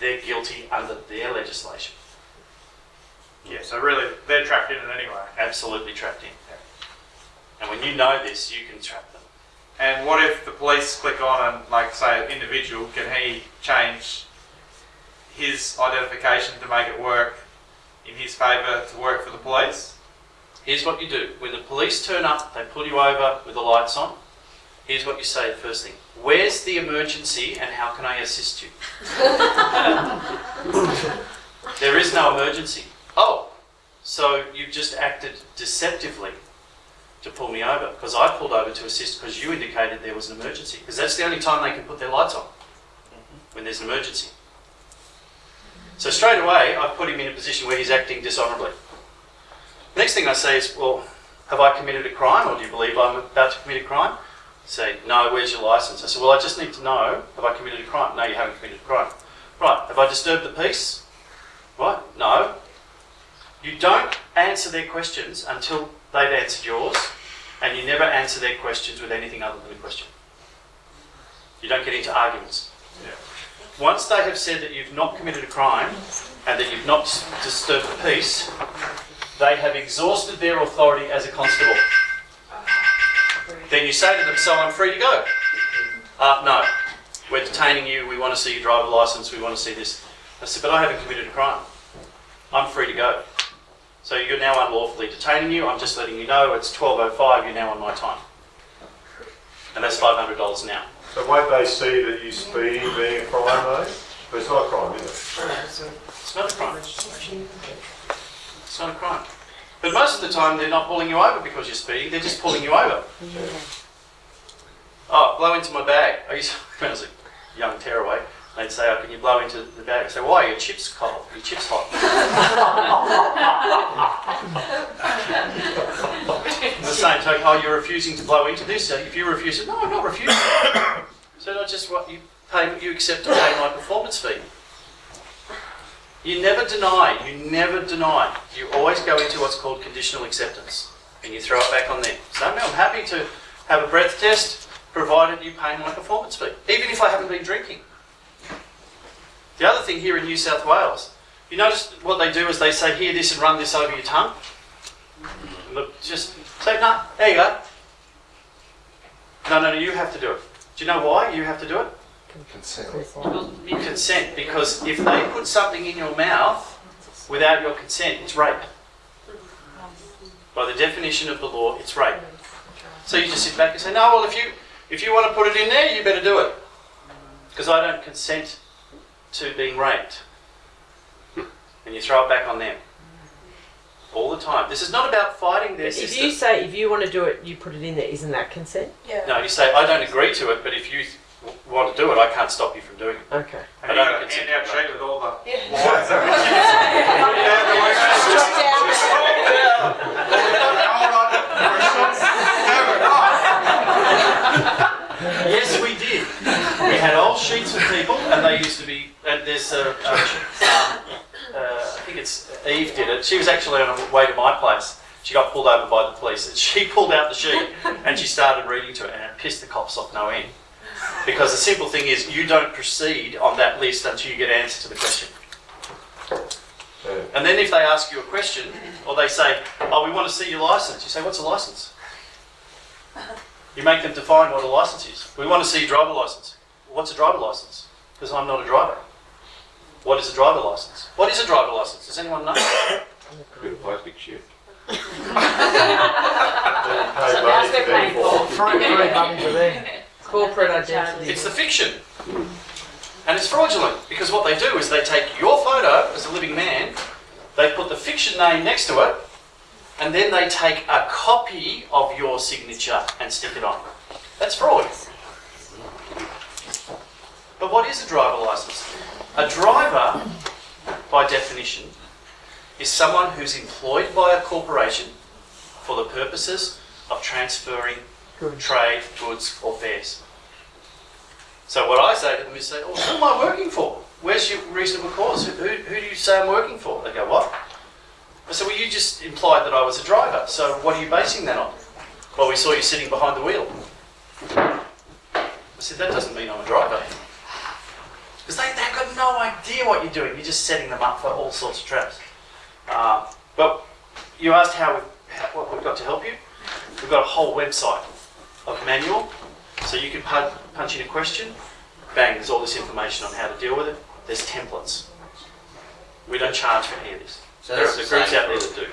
they're guilty under their legislation. Yeah, so really, they're trapped in it anyway. Absolutely trapped in. And when you know this, you can trap them. And what if the police click on and, like, say, an individual, can he change his identification to make it work in his favour to work for the police? Here's what you do. When the police turn up, they pull you over with the lights on. Here's what you say the first thing. Where's the emergency and how can I assist you? there is no emergency. Oh, so you've just acted deceptively to pull me over because I pulled over to assist because you indicated there was an emergency. Because that's the only time they can put their lights on mm-hmm. when there's an emergency. So straight away, I've put him in a position where he's acting dishonourably. Next thing I say is, well, have I committed a crime or do you believe I'm about to commit a crime? Say, no, where's your license? I said, well, I just need to know, have I committed a crime? No, you haven't committed a crime. Right, have I disturbed the peace? Right, no. You don't answer their questions until they've answered yours, and you never answer their questions with anything other than a question. You don't get into arguments. Once they have said that you've not committed a crime and that you've not disturbed the peace, they have exhausted their authority as a constable. Then you say to them, so I'm free to go. Uh, no, we're detaining you, we want to see your driver licence, we want to see this. I said, but I haven't committed a crime. I'm free to go. So you're now unlawfully detaining you, I'm just letting you know it's 12.05, you're now on my time. And that's $500 now. So won't they see that you speeding being a crime though? But it's not a crime, is it? It's not a crime. It's not a crime. But most of the time, they're not pulling you over because you're speeding, they're just pulling you over. Oh, blow into my bag. I used when I was a young tearaway, they'd say, oh, can you blow into the bag? I say, why? Your chip's cold. Your chip's hot. the same token, oh, you're refusing to blow into this. So if you refuse it, no, I'm not refusing. so not just what you pay, you accept to pay my performance fee. You never deny, you never deny. You always go into what's called conditional acceptance and you throw it back on them. So I'm happy to have a breath test provided you pay my performance fee, even if I haven't been drinking. The other thing here in New South Wales, you notice what they do is they say, here, this and run this over your tongue. Look, just say, no, there you go. No, no, no, you have to do it. Do you know why you have to do it? Consent. consent because if they put something in your mouth without your consent, it's rape. By the definition of the law, it's rape. So you just sit back and say, no, well, if you if you want to put it in there, you better do it because I don't consent to being raped. And you throw it back on them all the time. This is not about fighting their If system. you say if you want to do it, you put it in there. Isn't that consent? Yeah. No, you say I don't agree to it, but if you w- want to do it, I can't stop you from doing it. Okay. Have you got a handout sheet with all the Yeah. lines? Yeah. Yeah, the way- Hold on. Yes, we did. We had old sheets of people, and they used to be. And there's a, a um, uh, I think it's Eve did it. She was actually on her way to my place. She got pulled over by the police, and she pulled out the sheet and she started reading to it, and it pissed the cops off no end. Because the simple thing is, you don't proceed on that list until you get an answer to the question. And then if they ask you a question, or they say, "Oh, we want to see your license," you say, "What's a license?" You make them define what a license is. We want to see your driver license. What's a driver license? Because I'm not a driver. What is a driver license? What is a driver license? Does anyone know? Bit of plastic shit. Then you pay So money that's to they're them paying for. for. Three, three buttons are there. Corporate identity. It's the fiction. And it's fraudulent because what they do is they take your photo as a living man, they put the fiction name next to it, and then they take a copy of your signature and stick it on. That's fraud. But what is a driver license? A driver, by definition, is someone who's employed by a corporation for the purposes of transferring trade, goods, or fares. So what I say to them is say, oh, who am I working for? Where's your reasonable cause? Who, who, who do you say I'm working for? They go, what? I said, well, you just implied that I was a driver, so what are you basing that on? Well, we saw you sitting behind the wheel. I said, that doesn't mean I'm a driver. Because they, they've got no idea what you're doing. You're just setting them up for all sorts of traps. Uh, but you asked how, we, how what we've got to help you. We've got a whole website of manual, so you can punch, punch in a question. Bang, there's all this information on how to deal with it. There's templates. We don't charge for any of this. So There are that's the the groups out there that do.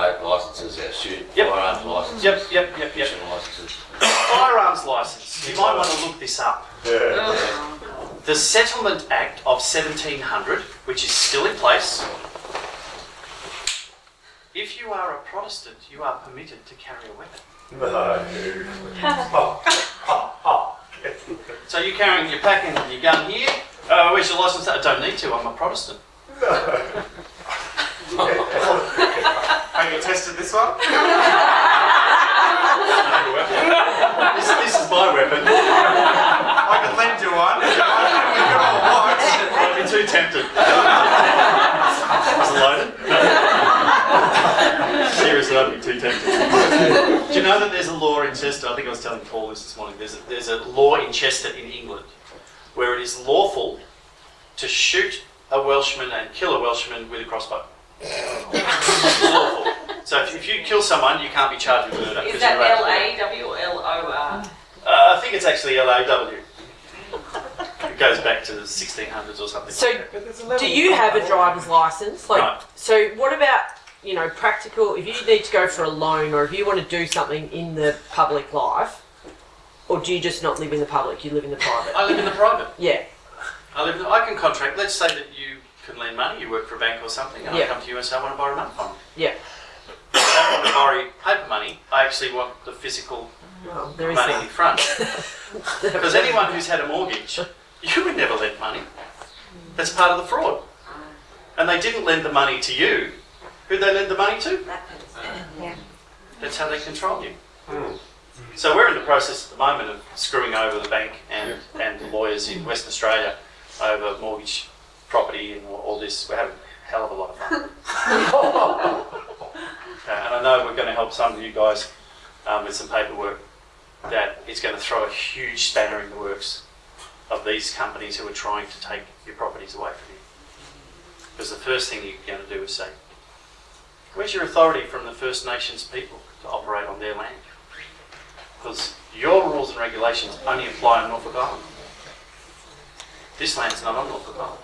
our boat licences, our shoot, Yep. firearms licences, Yep, yep, yep, yep. licences. Firearms license. You might want to look this up. Yeah. The Settlement Act of 1700, which is still in place, if you are a Protestant, you are permitted to carry a weapon. No. So you're carrying, you're and your gun here. Uh, where's your license? I don't need to. I'm a Protestant. Have you tested this one? this, this is my weapon. I could lend you one. We could all watch. I'd be too tempted. Is it loaded? Seriously, I'd be too tempted. Do you know that there's a law in Chester? I think I was telling Paul this this morning. There's a, there's a law in Chester in England where it is lawful to shoot a Welshman and kill a Welshman with a crossbow. Lawful. So if, if you kill someone, you can't be charged with murder. Is 'cause that you're allowed L to do it. A W or L O R? Uh, I think it's actually LAW. It goes back to the 1600s or something. So, like that. do you have a driver's license? Like, Right. so what about you know practical? If you need to go for a loan, or if you want to do something in the public life, or do you just not live in the public? You live in the private. I live in the private. Yeah. I live. In the, I can contract. Let's say that you can lend money. You work for a bank or something, and Yeah. I come to you and say I want to borrow money from you. Yeah. I don't want to borrow paper money. I actually want the physical Well, money in front. Because anyone who's had a mortgage, you would never lend money. That's part of the fraud. And they didn't lend the money to you. Who they lend the money to? Yeah. That's how they control you. So we're in the process at the moment of screwing over the bank and, and the lawyers in Western Australia over mortgage property and all, all this. We're having a hell of a lot of fun. Uh, and I know we're going to help some of you guys um, with some paperwork that is going to throw a huge spanner in the works of these companies who are trying to take your properties away from you. Because the first thing you're going to do is say, where's your authority from the First Nations people to operate on their land? Because your rules and regulations only apply on Norfolk Island. This land's not on Norfolk Island.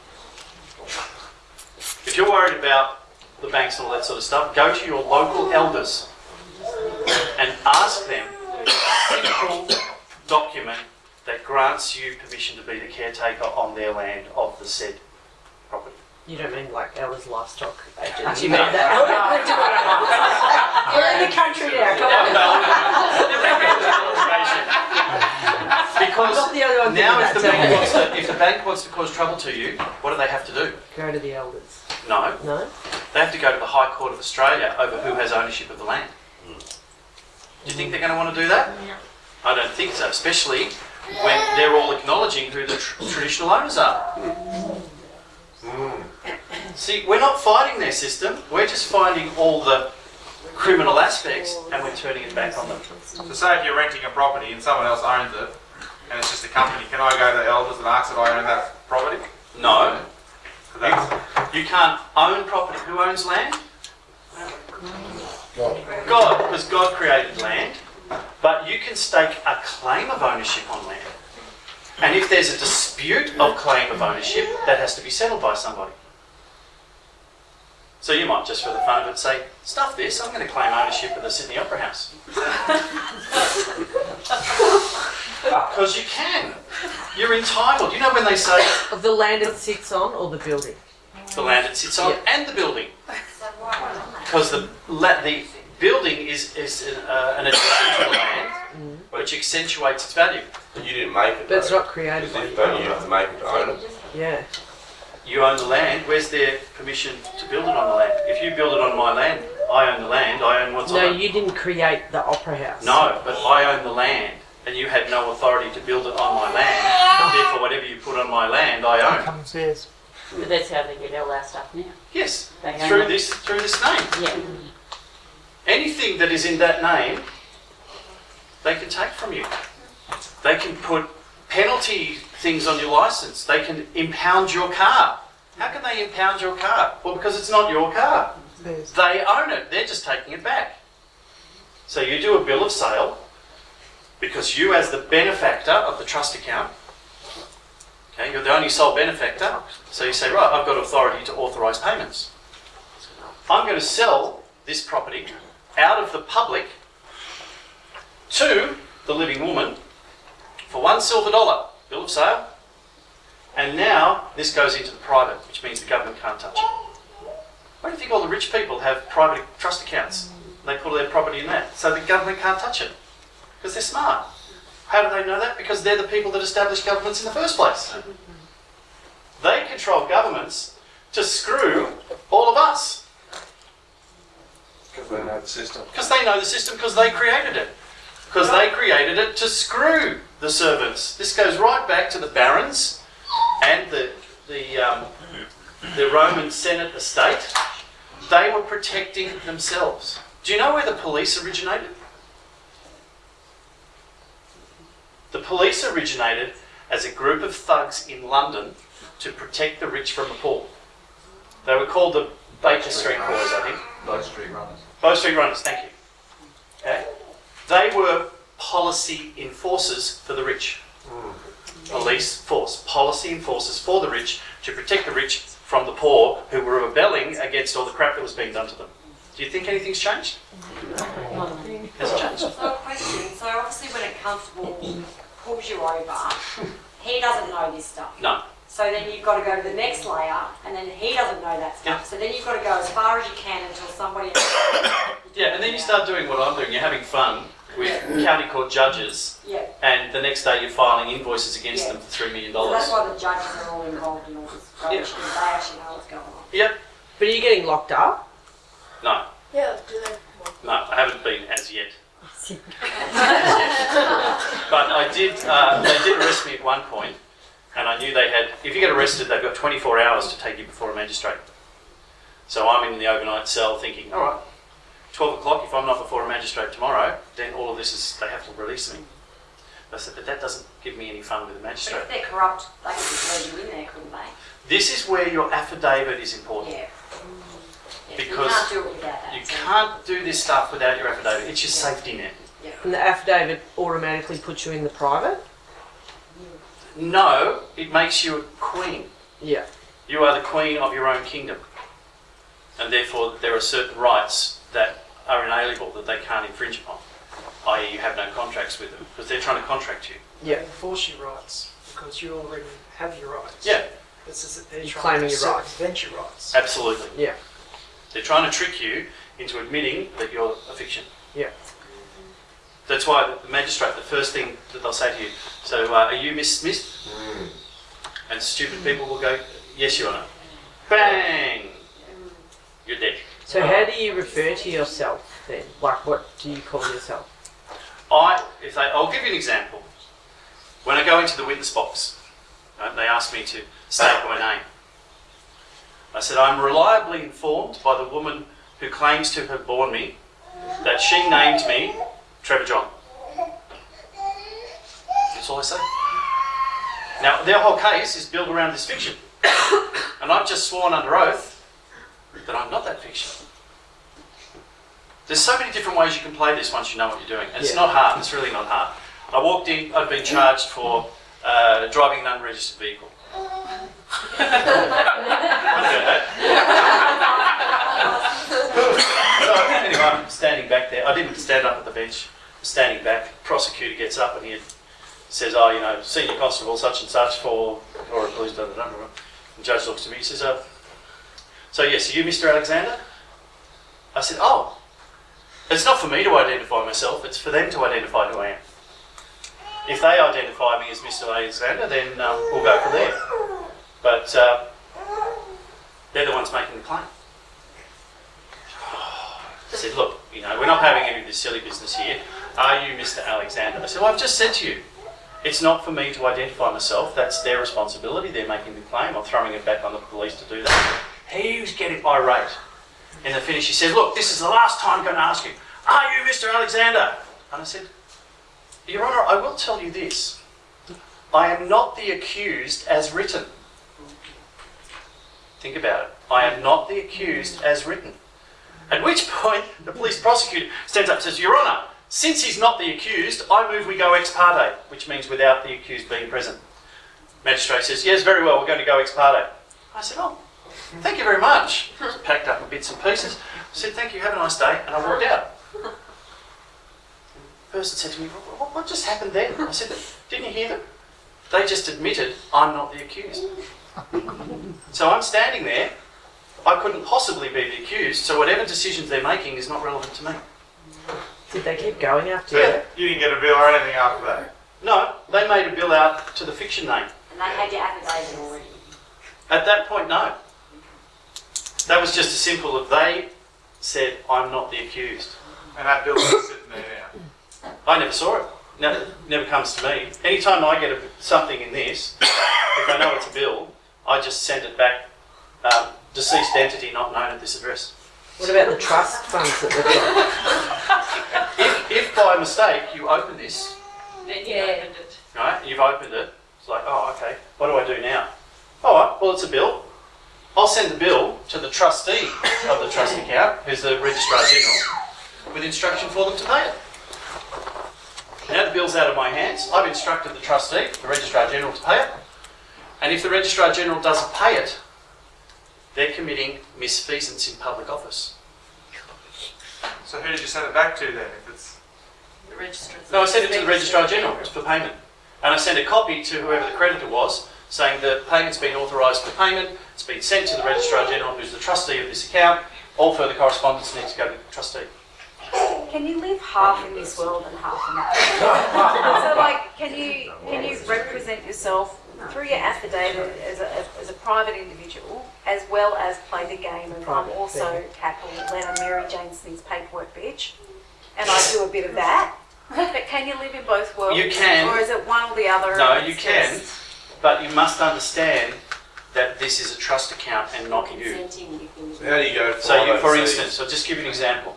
If you're worried about the banks and all that sort of stuff, go to your local elders and ask them a simple document that grants you permission to be the caretaker on their land of the said. You don't mean like Ella's livestock agent. You mean that? We're in the country now. Come on. Because the only one now thinking if the, bank wants to, if the bank wants to cause trouble to you, what do they have to do? Go to the elders. No, No. they have to go to the High Court of Australia over who has ownership of the land. Do you think they're going to want to do that? I don't think so, especially when they're all acknowledging who the tr- traditional owners are. Mm. See, we're not fighting their system, we're just finding all the criminal aspects and we're turning it back on them. So say if you're renting a property and someone else owns it, and it's just a company, can I go to the elders and ask if I own that property? No. that's, you can't own property. Who owns land? God. God, because God created land, but you can stake a claim of ownership on land. And if there's a dispute of claim of ownership, that has to be settled by somebody. So you might just for the fun of it say, stuff this, I'm going to claim ownership of the Sydney Opera House. Because you can. You're entitled. You know when they say Of the land it sits on or the building? the land it sits on Yeah. and the building. Because the, la- the building is, is an, uh, an addition to the land which accentuates its value. But you didn't make it. But it's not created Because by if you. you have to make it to own it? Yeah. You own the land, where's their permission to build it on the land? If you build it on my land, I own the land, I own what's No, on it. No, you didn't create the opera house. No, but I own the land and you had no authority to build it on my land. Therefore, whatever you put on my land, I own. Come But that's how they get all our stuff now. Yes, They through this, through this name. Yeah. Anything that is in that name, they can take from you. They can put penalty things on your license. They can impound your car. How can they impound your car? Well, because it's not your car. They own it. They're just taking it back. So you do a bill of sale because you, as the benefactor of the trust account, okay, you're the only sole benefactor. So you say, right, I've got authority to authorise payments. I'm going to sell this property out of the public to the living woman for one silver dollar, bill of sale. And now this goes into the private, which means the government can't touch it. Why do you think all the rich people have private trust accounts? They put all their property in that, so the government can't touch it because they're smart. How do they know that? Because they're the people that establish governments in the first place. They control governments to screw all of us Because they know the system. because they know the system because they created it. Because they created it to screw the servants. This goes right back to the barons and the the um, the Roman Senate estate. They were protecting themselves. Do you know where the police originated? The police originated as a group of thugs in London to protect the rich from the poor. They were called the Baker Street Boys, I think. Bow Street Runners. Bow Street Runners, thank you. Okay? They were policy enforcers for the rich. Hmm. Police force, policy enforcers for the rich to protect the rich from the poor who were rebelling against all the crap that was being done to them. Do you think anything's changed? Has it changed? So a question, so obviously when a constable pulls you over, he doesn't know this stuff. No. So then you've got to go to the next layer, and then he doesn't know that stuff. Yeah. So then you've got to go as far as you can until somebody else. Yeah, and then you start doing what I'm doing. You're having fun with county court judges, Yeah. and the next day you're filing invoices against Yeah. them for $3 million. So that's why the judges are all involved in all this rubbish, because they actually know what's going on. Yep. But are you getting locked up? No, Yeah, do that. no, I haven't been as yet. But I did, uh, they did arrest me at one point, and I knew they had, if you get arrested, they've got 24 hours to take you before a magistrate. So I'm in the overnight cell thinking, all right, 12 o'clock, if I'm not before a magistrate tomorrow, then all of this is, they have to release me. I said, but that doesn't give me any fun with a But magistrate. if they're corrupt, they could just leave you in there, couldn't they? This is where your affidavit is important. Yeah. Yeah, Because you can't do it without that. You so- can't do this stuff without your affidavit. It's your safety net. Yeah. And the affidavit automatically puts you in the private? No, it makes you a queen. Yeah. You are the queen of your own kingdom. And therefore, there are certain rights that are inalienable that they can't infringe upon, i.e., you have no contracts with them because they're trying to contract you. Yeah. enforce your rights because you already have your rights. Yeah, This is that they're You're trying claiming to your rights. circumvent your rights. absolutely. Yeah. They're trying to trick you into admitting that you're a fiction. Yeah. That's why the magistrate, the first thing that they'll say to you, so uh, are you Miss Smith? And stupid people will go, yes, Your Honour. Bang! you're dead. So how do you refer to yourself then? Like what do you call yourself? I, if they, I'll give you an example. When I go into the witness box, right, they ask me to state my name. I said, I'm reliably informed by the woman who claims to have borne me that she named me Trevor John. That's all I say. Now, their whole case is built around this fiction. and I've just sworn under oath that I'm not that fiction. There's so many different ways you can play this once you know what you're doing. And it's Yeah. not hard, it's really not hard. I walked in, I'd been charged for uh, driving an unregistered vehicle. I know that. so anyway, I'm standing back there. I didn't stand up at the bench. Standing back, prosecutor gets up and he says, "Oh, you know, senior constable such and such for or a police da da da." da." The judge looks to me. He says, uh, "So yes, are you Mr. Alexander?" I said, "Oh, it's not for me to identify myself. It's for them to identify who I am. If they identify me as Mr. Alexander, then um, we'll go from there. But uh, they're the ones making the claim." I said, look, you know, we're not having any of this silly business here. Are you Mr. Alexander? I said, well, I've just said to you, it's not for me to identify myself. That's their responsibility. They're making the claim. I'm throwing it back on the police to do that. He was getting irate. In the finish, he said, look, this is the last time I'm going to ask you, are you Mr. Alexander? And I said, Your Honour, I will tell you this. I am not the accused as written. Think about it. I am not the accused as written. At which point, the police prosecutor stands up and says, Your Honour, since he's not the accused, I move we go ex parte, which means without the accused being present. Magistrate says, Yes, very well, we're going to go ex parte. I said, Oh, thank you very much. So packed up in bits and pieces. I said, Thank you, have a nice day, and I walked out. The person said to me, What, what just happened then? I said, Didn't you hear them? They just admitted I'm not the accused. So I'm standing there I couldn't possibly be the accused, so whatever decisions they're making is not relevant to me. Did they keep going after So you? you didn't get a bill or anything after that? No, they made a bill out to the fiction name. And they had your affidavit already. At that point, no. That was just as simple as they said, I'm not the accused. And that bill's just sitting there now. I never saw it. Never, never comes to me. Anytime I get a, something in this, if I know it's a bill, I just send it back. Um, deceased entity not known at this address. What about the trust funds that they've got? If, if by mistake you open this, Then you opened it. right, you've opened it, it's like, oh, okay, what do I do now? All right, well, it's a bill. I'll send the bill to the trustee of the trust account, who's the Registrar General, with instruction for them to pay it. Now the bill's out of my hands, I've instructed the trustee, the Registrar General, to pay it. And if the Registrar General doesn't pay it, they're committing misfeasance in public office. So who did you send it back to then? If it's The register. No, I sent it to the Registrar General for payment. And I sent a copy to whoever the creditor was, saying the payment's been authorised for payment, it's been sent to the Registrar General, who's the trustee of this account, all further correspondence needs to go to the trustee. Can you live half in this world and half in that? so, like, can you can you represent yourself through your affidavit as a, as a private individual, as well as play the game of I'm Private also thing. capital letter Mary Jane Smith's paperwork bitch, and I do a bit of that. But can you live in both worlds? You can. Or is it one or the other? No, you can, just- but you must understand that this is a trust account and not you. Consenting, you can. So how do you go So, you, for instance, I'll just give you an example.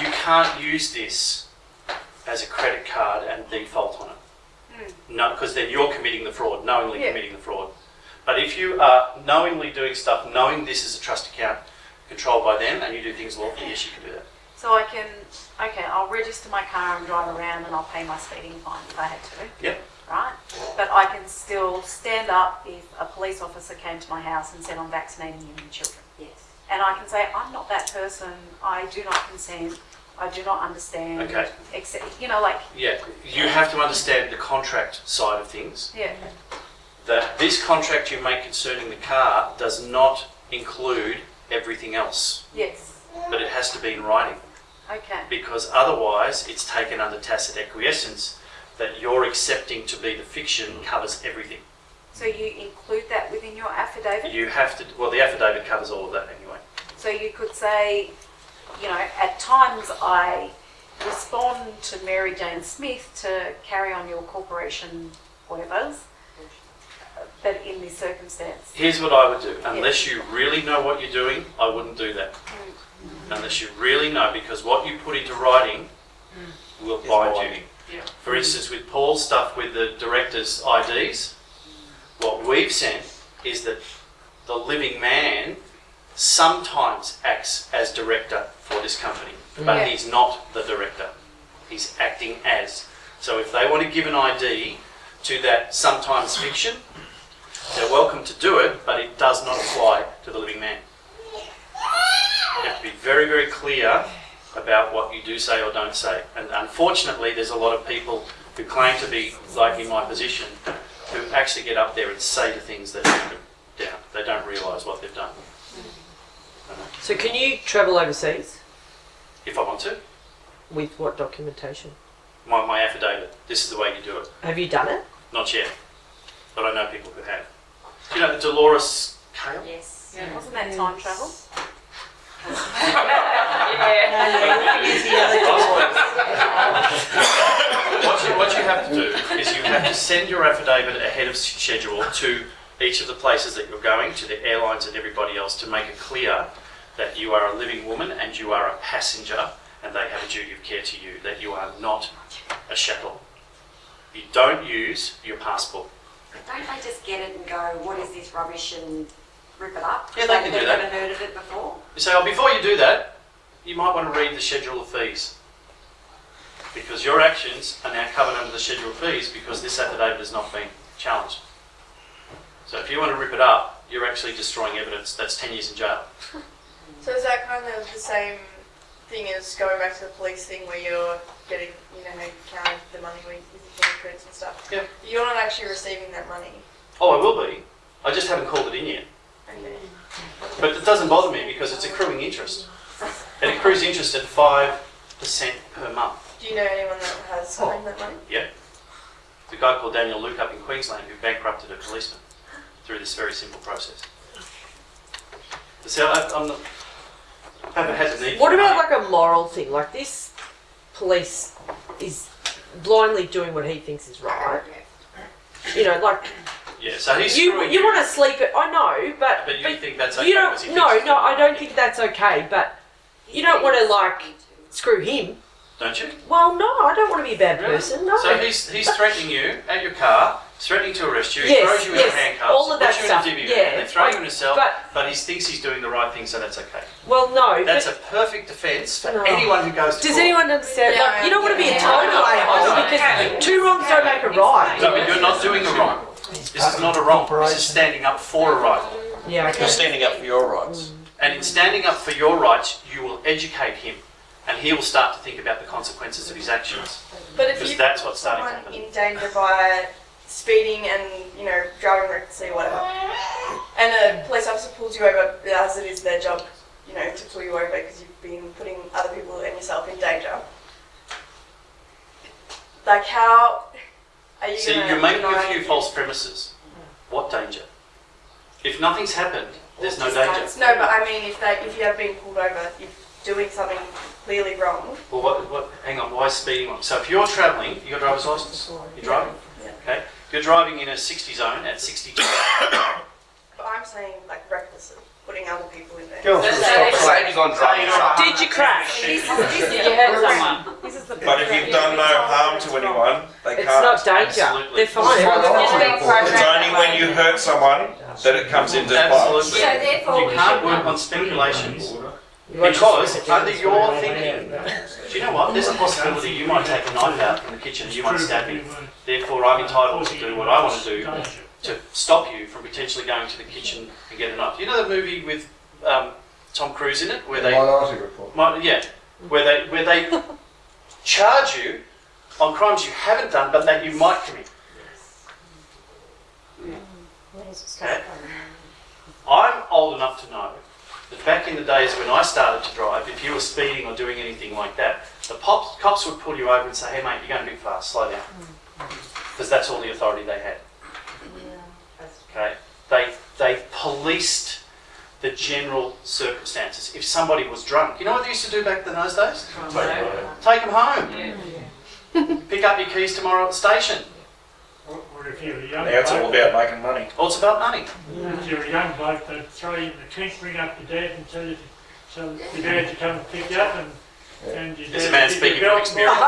You can't use this as a credit card and default on it. Hmm. No, because then you're committing the fraud, knowingly Yeah. committing the fraud. But if you are knowingly doing stuff, knowing this is a trust account controlled by them, and you do things lawfully, yes, you can do that. So I can, okay, I'll register my car and drive around and I'll pay my speeding fine if I had to. Yep. Right? But I can still stand up if a police officer came to my house and said I'm vaccinating human children. Yes. And I can say, I'm not that person, I do not consent, I do not understand. Okay. Except, you know, like, Yeah, you have to understand the contract side of things. yeah, That this contract you make concerning the car does not include everything else, yes, but it has to be in writing. okay. because otherwise it's taken under tacit acquiescence that you're accepting to be the fiction covers everything. So you include that within your affidavit? You have to, well, the affidavit covers all of that anyway. So you could say, you know, at times I respond to Mary Jane Smith to carry on your corporation whatever's, but in this circumstance. Here's what I would do. Unless you really know what you're doing, I wouldn't do that. Mm. Unless you really know, because what you put into writing will bind you. Yeah. For instance, with Paul's stuff with the director's IDs, what we've sent is that the living man sometimes acts as director for this company, but Yeah. he's not the director. He's acting as. So if they want to give an ID to that sometimes fiction, they're welcome to do it, but it does not apply to the living man. You have to be very, very clear about what you do say or don't say. And unfortunately, there's a lot of people who claim to be like in my position who actually get up there and say the things that are down. They don't realise what they've done. So can you travel overseas If I want to, with what documentation? my, my affidavit, this is the way you do it. Have you done it? Not yet, but I know people who have. Do you know the Dolores Kale? Yes. Wasn't that time travel? What you, what you have to do is you have to send your affidavit ahead of schedule to each of the places that you're going, to the airlines and everybody else, to make it clear that you are a living woman and you are a passenger and they have a duty of care to you, that you are not a chattel. You don't use your passport. Don't they just get it and go, what is this rubbish and rip it up? Yeah, they can They've do that. never heard of it before. You say, oh, before you do that, you might want to read the schedule of fees. Because your actions are now covered under the schedule of fees because this affidavit has not been challenged. So if you want to rip it up, you're actually destroying evidence. That's 10 years in jail. So is that kind of the same thing as going back to the police thing where you're getting, you know, how you count the money with with fingerprints and stuff? Yeah. You're not actually receiving that money. Oh, I will be. I just haven't called it in yet. Okay. But it doesn't bother me because it's accruing interest. It accrues interest at 5% per month. Do you know anyone that has oh. claimed that money? Yeah. The guy called Daniel Luke up in Queensland who bankrupted a policeman through this very simple process. So I, I'm not, I haven't had the need. What for about money. like a moral thing? Like this police is blindly doing what he thinks is right. You know, like Yeah, so he's you screwing you want to sleep it. I know, but But you think that's okay you don't. No, no, I don't think that's okay. But you don't want to like screw him. Don't you? Well, no, I don't want to be a bad person. No. So he's, he's threatening you at your car, threatening to arrest you, he Yes, throws you yes, in handcuffs, all of that puts you stuff, in a divvy yeah. van, they throw you in a cell, But- but, he thinks he's doing the right thing, so that's okay. well, no. That's but a perfect defence for No. anyone who goes to does court. anyone understand? Yeah, like, you don't want to be a yeah. total a-hole because two wrongs don't make a right. No, but you're not doing a wrong. This is not a wrong. This is standing up for a right. Yeah. You're standing up for your rights. Mm. And in standing up for your rights, you will educate him, and he will start to think about the consequences of his actions. But if you that's what's starting to happen. in danger by speeding and, you know, driving recklessly whatever, and a police officer pulls you over as it is their job, you know, to pull you over because you've been putting other people and yourself in danger. Like how are you See, you're making a few false premises. What danger? If nothing's happened, there's no danger. No, but I mean, if they, if you have been pulled over, you're doing something clearly wrong, Well, what, what, hang on, why is speeding wrong? So if you're travelling, you got a driver's license? You're driving? Yeah. Okay. You're driving in a 60 zone at 62. but I'm saying like recklessly, putting other people in there. Girls will so stop they- saying on driving. Did you crash? This is, this you hurt someone? This is the But if you've done no harm to anyone, they It's can't. not danger. Absolutely. They're fine. It's only when you hurt someone that it comes into play. So therefore You can't work on speculations because under your thinking, do you know what? There's a possibility you might take a knife out from the kitchen and you might stab me. Therefore, I'm entitled to do what I want to do to stop you from potentially going to the kitchen and get a knife. You know the movie with um, Tom Cruise in it where they Minority Report. Mi- yeah, where they where they charge you on crimes you haven't done but that you might commit. Okay. I'm old enough to know that back in the days when I started to drive, if you were speeding or doing anything like that, the pops, cops would pull you over and say, "Hey mate, you're going a bit fast. Slow down," because that's all the authority they had. Okay, they they policed the general circumstances. If somebody was drunk, you know what they used to do back in those days? Take them home. Pick up your keys tomorrow at the station. Or or if you're a young Now it's all about making money. Well, it's about money. if you're a young bloke, they'd throw you in the trunk, bring up your dad and tell you, so your dad to come and pick you up and, and your dad. There's a man speaking you from experience.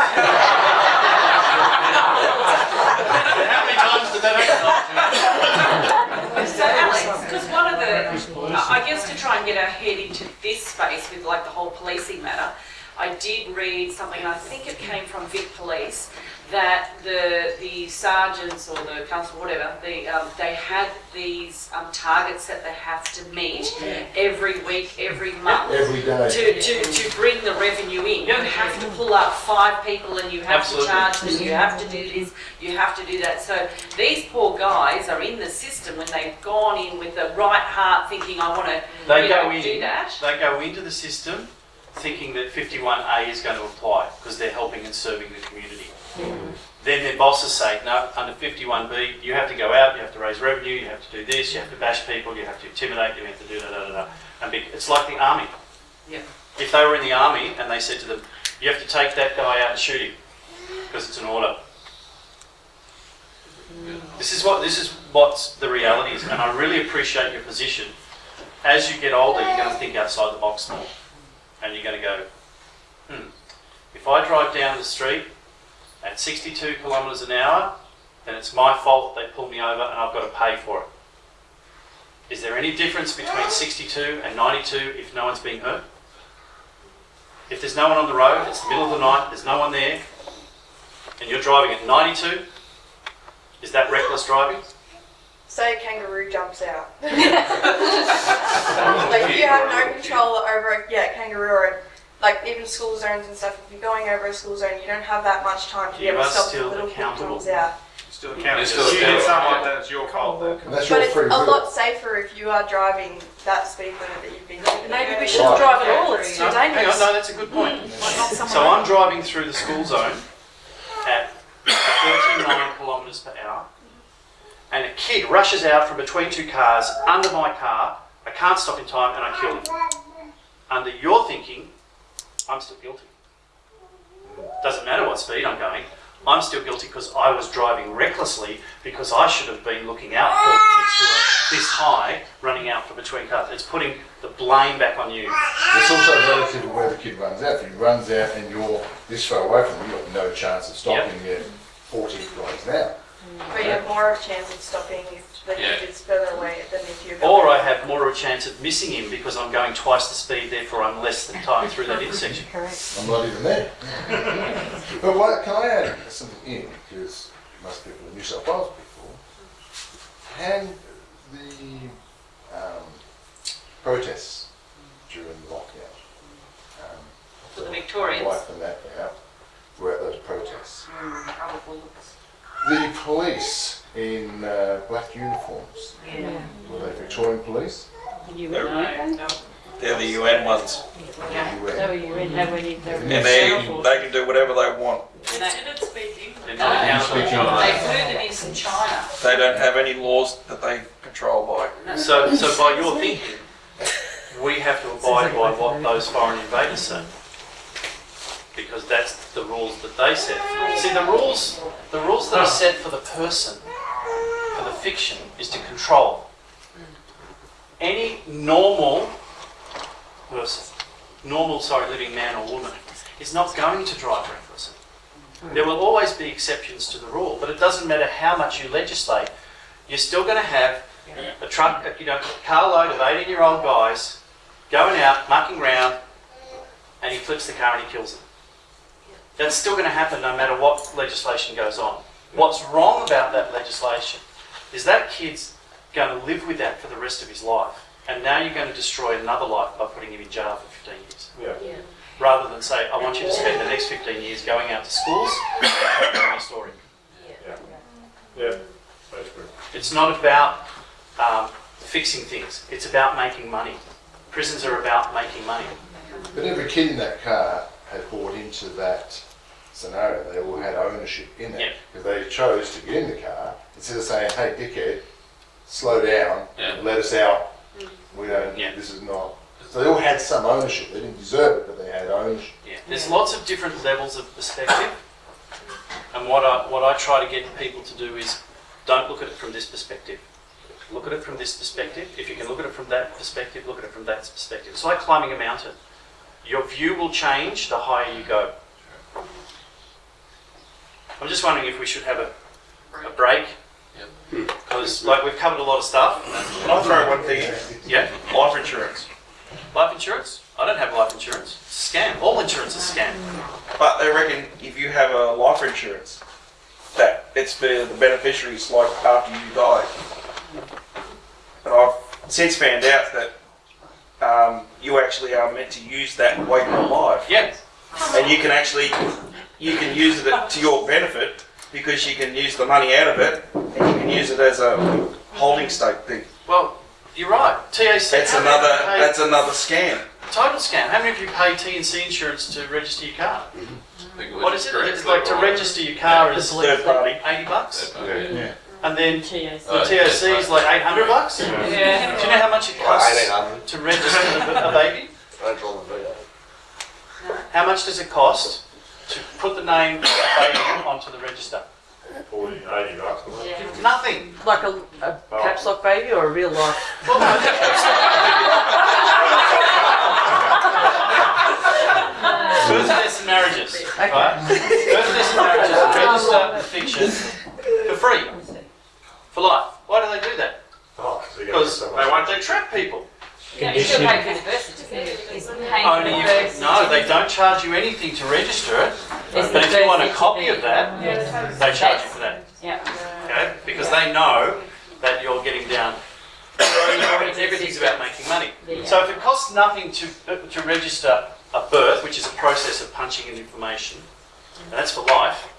How many times did that happen? So Alex, because one of the, I I guess to try and get our head into this space with like the whole policing matter, I did read something, and I think it came from Vic Police, that the the sergeants or the constable, whatever, the um, they had these um, targets that they have to meet every week, every month. Every day. To, to, to bring the revenue in. You have to pull up five people and you have Absolutely. to charge them, you have to do this, you have to do that. So these poor guys are in the system when they've gone in with the right heart thinking, I want to They go know, in. do that. They go into the system thinking that 51A is going to apply because they're helping and serving the community. Then their bosses say, no, under 51B, you have to go out, you have to raise revenue, you have to do this, you have to bash people, you have to intimidate, you have to do da da da da. And be, it's like the army. Yeah. If they were in the army and they said to them, you have to take that guy out and shoot him because it's an order. This is what this is what the reality is, and I really appreciate your position. As you get older, you're going to think outside the box more, and you're going to go, hmm. If I drive down the street at 62 kilometres an hour, then it's my fault they pull me over and I've got to pay for it. Is there any difference between 62 and 92 if no one's being hurt? If there's no one on the road, it's the middle of the night, there's no one there, and you're driving at 92, is that reckless driving? Say a kangaroo jumps out. like you have no control over a yeah, kangaroo or like even school zones and stuff. If you're going over a school zone, you don't have that much time to be You able to are stop the still little kid accountable. comes out. Still accountable. It's still If you hit accountable. someone, then it's your fault. Then. And that's But your it's free a will. lot safer if you are driving that speed limit that you've been given. Maybe we shouldn't drive at all, it's too No, hang on, dangerous. no, that's a good point. Mm. Like not someone So I'm driving through the school zone at 39 kilometres per hour, and a kid rushes out from between two cars under my car. I can't stop in time, and I kill him. Under your thinking, I'm still guilty. Doesn't matter what speed I'm going. I'm still guilty because I was driving recklessly because I should have been looking out for kids who are this high running out from between cars. It's putting the blame back on you. It's also relative to where the kid runs out. If he runs out and you're this far away from him, you've got no chance of stopping at 40 kilometres now. hour. But you have more of a chance of stopping if the Yeah. kid is further away than if you're Or. I have more of a chance of missing him because I'm going twice the speed, therefore I'm less than time through that intersection. Correct. I'm not even there. but what, can I add something in? Because most people in New South Wales before. Can the um, protests during the lockdown, um, For the Victorians. wife and that out, were at those protests. Mm, probably. The police in uh, black uniforms, Yeah. were they Victorian police? They're, they're the UN ones. UN. And they, they can do whatever they want. Considered speaking. They're No, not accountable. They've heard it is in China. They don't have any laws that they control by. So, so by your thinking, we have to abide by what those foreign invaders say. Because that's the rules that they set. See, the rules, the rules that are set for the person, for the fiction, is to control. Any normal person, normal, sorry, living man or woman, is not going to drive recklessly. There will always be exceptions to the rule, but it doesn't matter how much you legislate, you're still going to have a truck, you know, a carload of 18 year old guys going out, mucking around, and he flips the car and he kills them. That's still going to happen no matter what legislation goes on. What's wrong about that legislation is that kid's going to live with that for the rest of his life. And now you're going to destroy another life by putting him in jail for 15 years. Yeah. Rather than say, I want you to spend the next 15 years going out to schools and telling your story. Yeah, basically. It's not about um, fixing things. It's about making money. Prisons are about making money. But every kid in that car had bought into that scenario. They all had ownership in it Yeah. because they chose to get in the car instead of saying, "Hey, dickhead, slow down, Yeah. let us out. We, we don't, Yeah. this is not, so they all had some ownership, they didn't deserve it, but they had ownership. Yeah, there's lots of different levels of perspective, and what I what I try to get people to do is don't look at it from this perspective. Look at it from this perspective. If you can look at it from that perspective, look at it from that perspective. It's like climbing a mountain. Your view will change the higher you go. I'm just wondering if we should have a, a break. Because like we've covered a lot of stuff. Can I throw one thing in? Yeah. Life insurance. Life insurance? I don't have life insurance. It's a scam. All insurance is a scam. But they reckon if you have a life insurance, that it's for the beneficiaries like after you die. And I've since found out that um, you actually are meant to use that while you're alive. Yeah. And you can actually, you can use it to your benefit because you can use the money out of it and you can use it as a holding stake thing. Well, you're right. TAC. That's another, of you pay- that's another scam. Total scam. How many of you pay TAC insurance to register your car? Mm-hmm. What is it? It's like to register your car is Third party. 80 bucks. Yeah. And then TAC. the TAC is like 800 bucks. Yeah. Do you know how much it costs 1800. to register a, a baby? Don't draw the V8. How much does it cost to put the name of a baby onto the register? 40, 80 bucks. wasn't? Nothing. Like a, a oh. caps lock baby or a real life? Well, no. Birth, and marriages, right? Birth, and marriages register fiction for free, for life. Why do they do that? Oh, so Because they want to trap people. Yeah, you still pay for the birth certificate. It's paying for Only if, no, they don't charge you anything to register it. It's But if you want a copy of that, they charge you for that. Yeah. Okay? Because they know that you're getting down. Everything's about making money. So if it costs nothing to, to register a birth, which is a process of punching in information, and that's for life,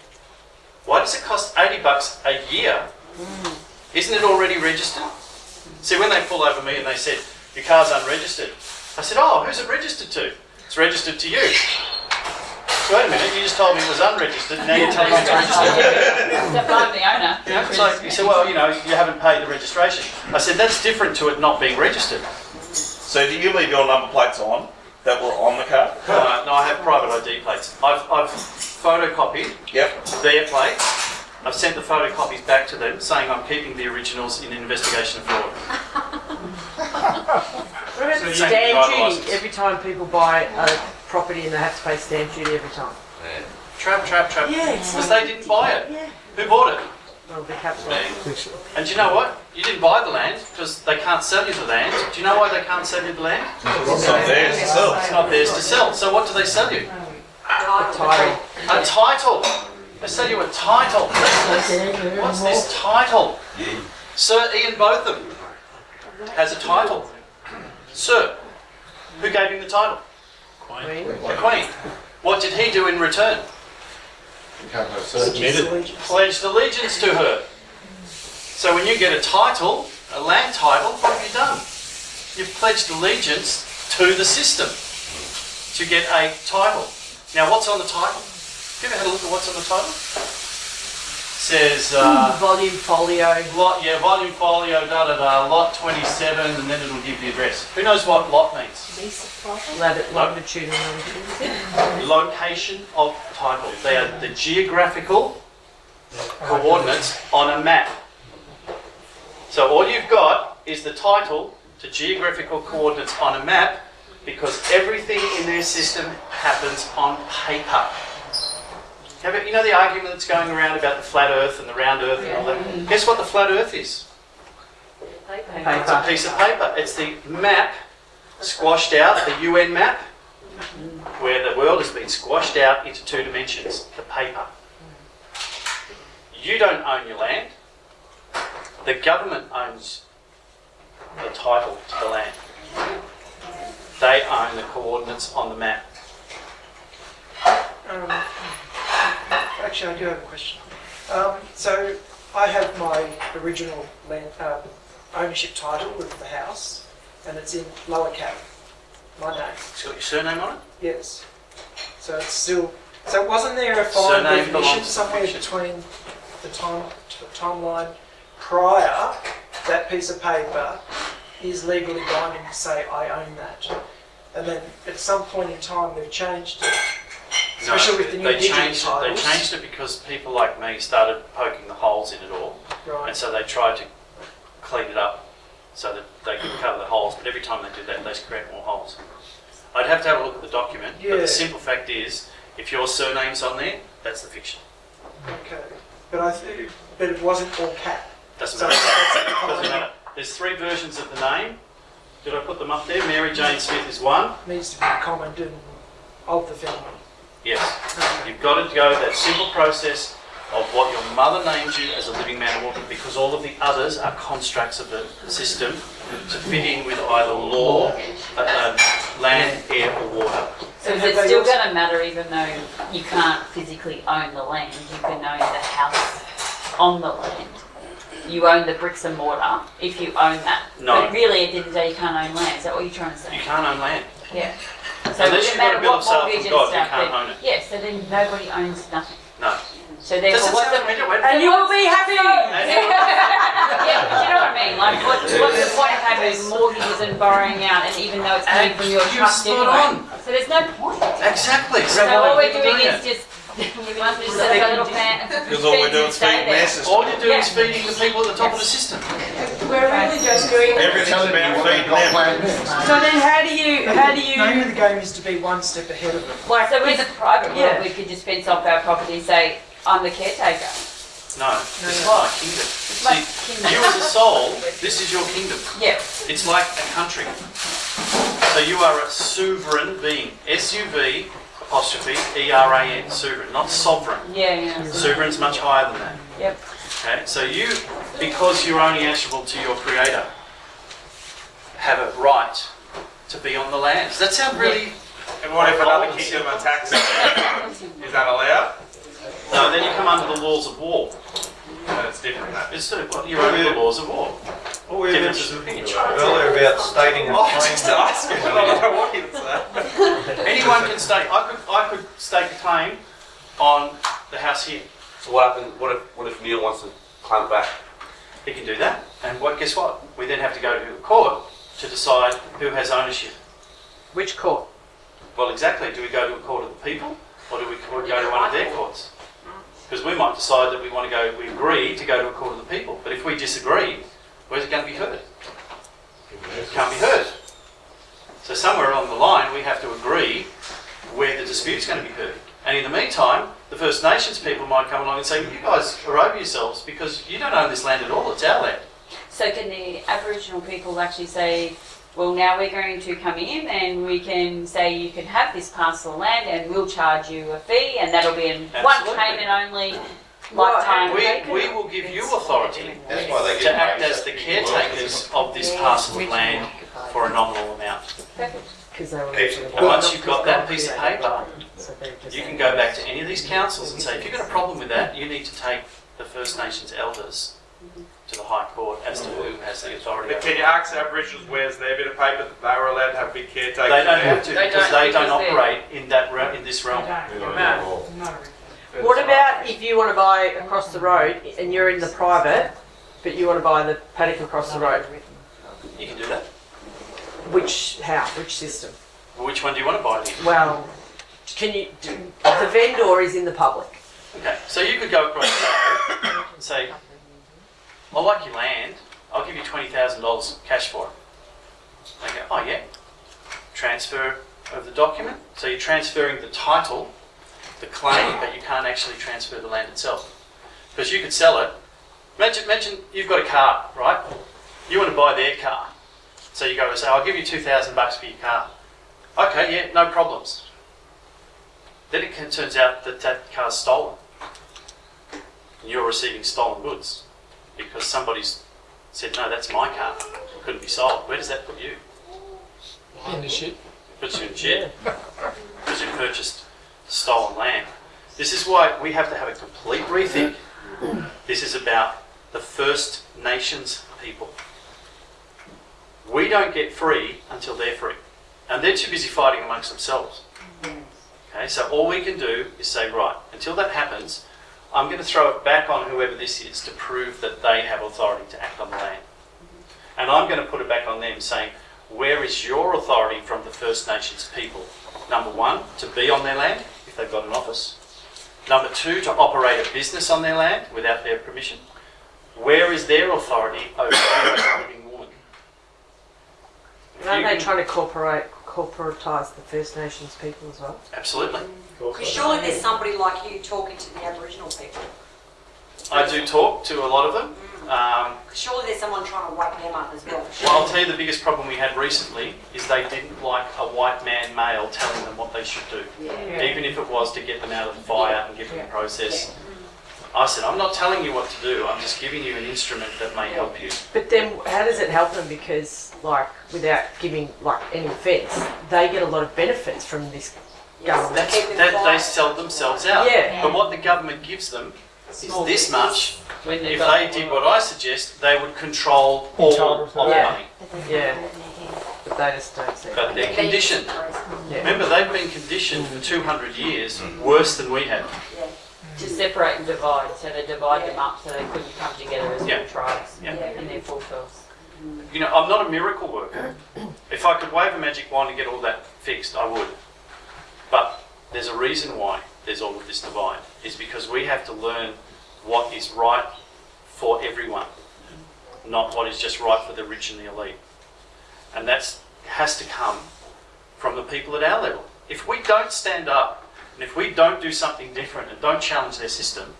why does it cost 80 bucks a year? Mm. Isn't it already registered? See, when they pull over me and they said, your car's unregistered, I said, oh, who's it registered to? It's registered to you. So wait a minute, you just told me it was unregistered, now you're telling me it's registered. Except I'm the owner. You know, it's you said, well, you know, you haven't paid the registration. I said, that's different to it not being registered. So do you leave your number plates on that were on the car? Uh, no, I have private ID plates. I've, I've photocopied Yep. their plates. I've sent the photocopies back to them saying I'm keeping the originals in investigation of fraud. What about So you stamp don't drive a duty? license. Every time people buy a property and they have to pay stamp duty every time. Trap, trap, trap. Yeah, it's Because they didn't buy it. Yeah. Who bought it? Well, the caps. And do you know what? You didn't buy the land because they can't sell you the land. Do you know why they can't sell you the land? It's not theirs to sell. It's not theirs to sell. So what do they sell you? Title. A title. They sell you a title. What's this title? Sir Ian Botham has a title. Sir, who gave him the title? Queen. The Queen. What did he do in return? Become her. Pledged allegiance to her. So when you get a title, a land title, what have you done? You've pledged allegiance to the system to get a title. Now, what's on the title? Have you ever had a look at what's on the title? says uh, Volume folio. lot, yeah, volume folio, da da da, lot 27, and then it'll give the address. Who knows what lot means? Lat- Longitude and longitude. Location of title. They are the geographical coordinates on a map. So all you've got is the title to geographical coordinates on a map because everything in their system happens on paper. Have you you know the argument that's going around about the flat earth and the round earth and all that? Guess what the flat earth is? It's a piece of paper. It's the map squashed out, the UN map, where the world has been squashed out into two dimensions, the paper. You don't own your land. The government owns the title to the land. They own the coordinates on the map. Um, Actually, I do have a question. Um, so I have my original land um, ownership title of the house, and it's in Lower Cap, my name. It's got your surname on it? Yes. So it's still. So wasn't there a fine Surname definition somewhere between the time timeline prior that piece of paper is legally binding to say I own that. And then at some point in time they've changed it. No, Especially with the new they changed it. They changed it because people like me started poking the holes in it all, Right. and so they tried to clean it up so that they could cover the holes. But every time they did that, they create more holes. I'd have to have a look at the document, but the simple fact is, if your surname's on there, that's the fiction. Okay. But I th- but it wasn't all cat. Doesn't So matter. Doesn't matter. There's three versions of the name. Did I put them up there? Mary Jane Smith is one. Needs to be common and of the family. Yes. You've got to go that simple process of what your mother named you as a living man or woman because all of the others are constructs of the system to fit in with either law, uh, uh, land, air or water. So is it still going to matter even though you can't physically own the land? You can own the house on the land. You own the bricks and mortar if you own that. No. But really, at the end of the day, you can't own land. Is that what you're trying to say? You can't own land. Yeah. So Unless it you've doesn't got a matter bill what of sale mortgage from and God, you stuff. can't but- own it. Yeah, so then nobody owns nothing. No. So therefore, Doesn't what's the... sound like it, wait. And you will be happy. yeah, but you know what I mean? Like, what, what's the point of having mortgages and borrowing out, and even though it's coming from your you're trust spot anyway? on. So there's no point. Exactly. So why all we're doing doing is just, we must just set up a little fan. Because all we're doing is feeding their system. All you're doing is feeding the people at the top of the system. We're really just doing Everything's about feeding them. So then, how do you how do The name you of the game is to be one step ahead of it. like? So in a private Yeah. world, we could just fence off our property and say, I'm the caretaker. No, it's no. my kingdom. my See, kingdom. you as a soul, this is your kingdom. Yeah. It's like a country. So you are a sovereign being. S-U-V apostrophe E-R-A-N. Sovereign, not sovereign. Yeah, yeah. Sovereign's much higher than that. Yep. Okay, so you, because you're only answerable to your creator, have a right to be on the land. Does that sound really... And what if another kingdom attacks? Is that allowed? No, then you come under the laws of war. No, it's different. It's sort of, well, you're under the laws of war. Oh, what we Differences of mentioned earlier about stating a Oh, claim. just asking. I don't know what it's that. Anyone can stake, I could, I could stake a claim on the house here. So what happens? What if what if Neil wants to claim it back? He can do that. And what, guess what? We then have to go to court to decide who has ownership. Which court? Well, exactly. Do we go to a court of the people or do we or go to one of their courts? Because we might decide that we want to go, we agree to go to a court of the people. But if we disagree, where's it going to be heard? It can't be heard. So somewhere along the line, we have to agree where the dispute's going to be heard. And in the meantime, the First Nations people might come along and say, you guys are over yourselves because you don't own this land at all, it's our land. So can the Aboriginal people actually say, well, now we're going to come in and we can say you can have this parcel of land and we'll charge you a fee and that'll be in one payment only, lifetime. We, we will give you authority That's why they to act as the caretakers of this parcel of land for a nominal amount. Perfect. Because they were Keep- And once you've got that piece of paper, you can go back to any of these councils and say, if you've got a problem with that, you need to take the First Nations elders to the High Court as to who has the authority. But can you ask Aboriginals where's their bit of paper that they were allowed to have big caretakers? They don't have to They because don't, they don't operate in that realm, in this realm. What about if you want to buy across the road and you're in the private, but you want to buy the paddock across the road? You can do that. Which how? Which system? Well, Which one do you want to buy it in? Well, can you? The vendor is in the public. Okay, so you could go across the road and say, I like your land, I'll give you $20,000 cash for it. They go, oh yeah, transfer of the document. So you're transferring the title, the claim, but you can't actually transfer the land itself. Because you could sell it. Imagine, imagine you've got a car, right? You want to buy their car. So you go and say, I'll give you 2,000 bucks for your car. Okay, yeah, no problems. Then it turns out that that car's stolen. And you're receiving stolen goods because somebody's said, no, that's my car. It couldn't be sold. Where does that put you? In the shit. Puts you in shit because you purchased stolen land. This is why we have to have a complete rethink. This is about the First Nations people. We don't get free until they're free. And they're too busy fighting amongst themselves. Okay, so all we can do is say, right, until that happens, I'm going to throw it back on whoever this is to prove that they have authority to act on the land. And I'm going to put it back on them saying, where is your authority from the First Nations people? Number one, to be on their land, if they've got an office. Number two, to operate a business on their land without their permission. Where is their authority over a living woman? Aren't they trying to corporate corporatise the First Nations people as well? Absolutely. Because surely there's somebody like you talking to the Aboriginal people. I do talk to a lot of them. Um, Surely there's someone trying to wake them up as well. well, I'll tell you the biggest problem we had recently is they didn't like a white man male telling them what they should do, Yeah. even if it was to get them out of the fire and give them a process. I said, I'm not telling you what to do, I'm just giving you an instrument that may help you. But then, how does it help them? Because, like, without giving like any offence, they get a lot of benefits from this government. That's, that they sell themselves out. Yeah. But what the government gives them is Small this much. When If they did what I suggest, they would control all of the Yeah. money. Yeah. But they just don't see. But they're conditioned. Yeah. Remember, they've been conditioned for 200 years mm. worse than we have. To separate and divide, so they divide them up so they couldn't come together as Yeah. tribes Yeah. and they're full fells. You know, I'm not a miracle worker. If I could wave a magic wand and get all that fixed, I would. But there's a reason why there's all of this divide. Is because we have to learn what is right for everyone, not what is just right for the rich and the elite. And that has to come from the people at our level. If we don't stand up and if we don't do something different and don't challenge their system,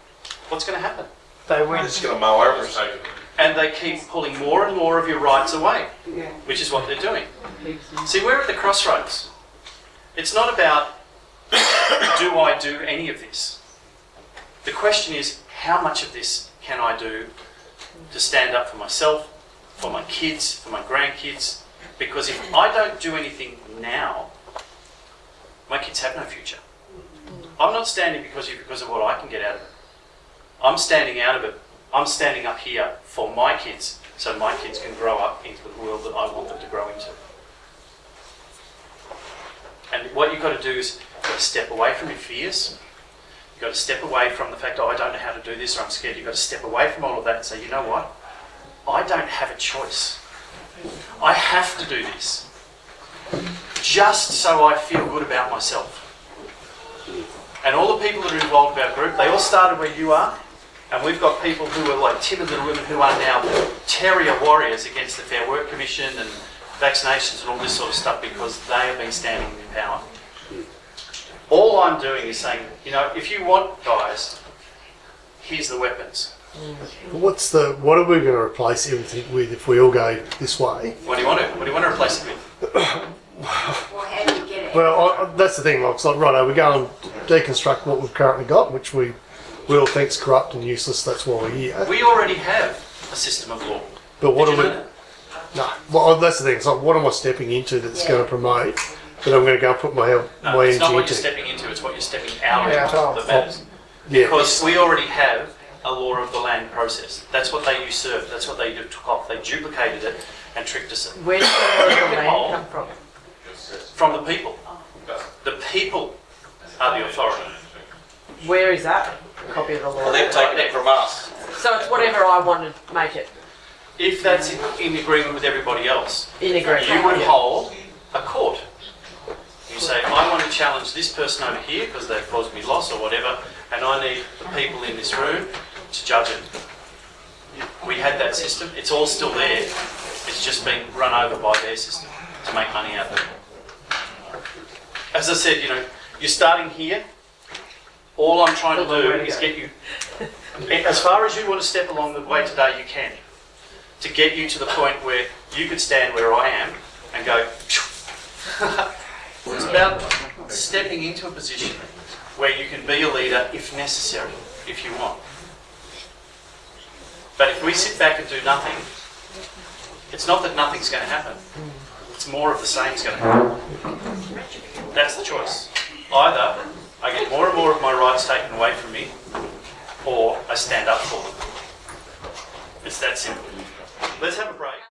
what's going to happen? They win. It's going to mow over us. and they keep pulling more and more of your rights away, Yeah. which is what they're doing. See, we're at the crossroads. It's not about do I do any of this. The question is how much of this can I do to stand up for myself, for my kids, for my grandkids? Because if I don't do anything now, my kids have no future. I'm not standing because of, because of what I can get out of it. I'm standing out of it. I'm standing up here for my kids, so my kids can grow up into the world that I want them to grow into. And what you've got to do is got to step away from your fears. You've got to step away from the fact, oh, I don't know how to do this or I'm scared. You've got to step away from all of that and say, you know what? I don't have a choice. I have to do this just so I feel good about myself. And all the people that are involved in our group, they all started where you are. And we've got people who are like timid little women who are now terrier warriors against the Fair Work Commission and vaccinations and all this sort of stuff because they have been standing in power. All I'm doing is saying, you know, if you want guys, here's the weapons. Mm. What's the what are we going to replace everything with if we all go this way? What do you want to? What do you want to replace it with? Well, how do you get it? Well, I, I- that's the thing. Like, it's like right, we go and deconstruct what we've currently got, which we we all think's corrupt and useless. That's why we're here. We already have a system of law. But what Did are you we? know that? No. Well, that's the thing. It's like, what am I stepping into that's going to promote that I'm going to go and put my help, No, my it's not what you're stepping into, it's what you're stepping out Yeah, of that matters. yeah. Because we already have a law of the land process. That's what they usurped, that's what they took off. They duplicated it and tricked us. Where does the law of the land come from? From the people. The people are the authority. Where is that? Copy of the law. Well, they've taken it from us. So it's whatever I want to make it. If that's in, in agreement with everybody else, In agreement, you would hold a court. You say, I want to challenge this person over here because they've caused me loss or whatever, and I need the people in this room to judge it. We had that system. It's all still there. It's just been run over by their system to make money out of it. As I said, you know, you're starting here. All I'm trying to do is get you, as far as you want to step along the way today, you can. To get you to the point where you could stand where I am and go. it's about stepping into a position where you can be a leader if necessary, if you want. But if we sit back and do nothing, it's not that nothing's going to happen. It's more of the same is going to happen. That's the choice. Either I get more and more of my rights taken away from me, or I stand up for them. It's that simple. Let's have a break.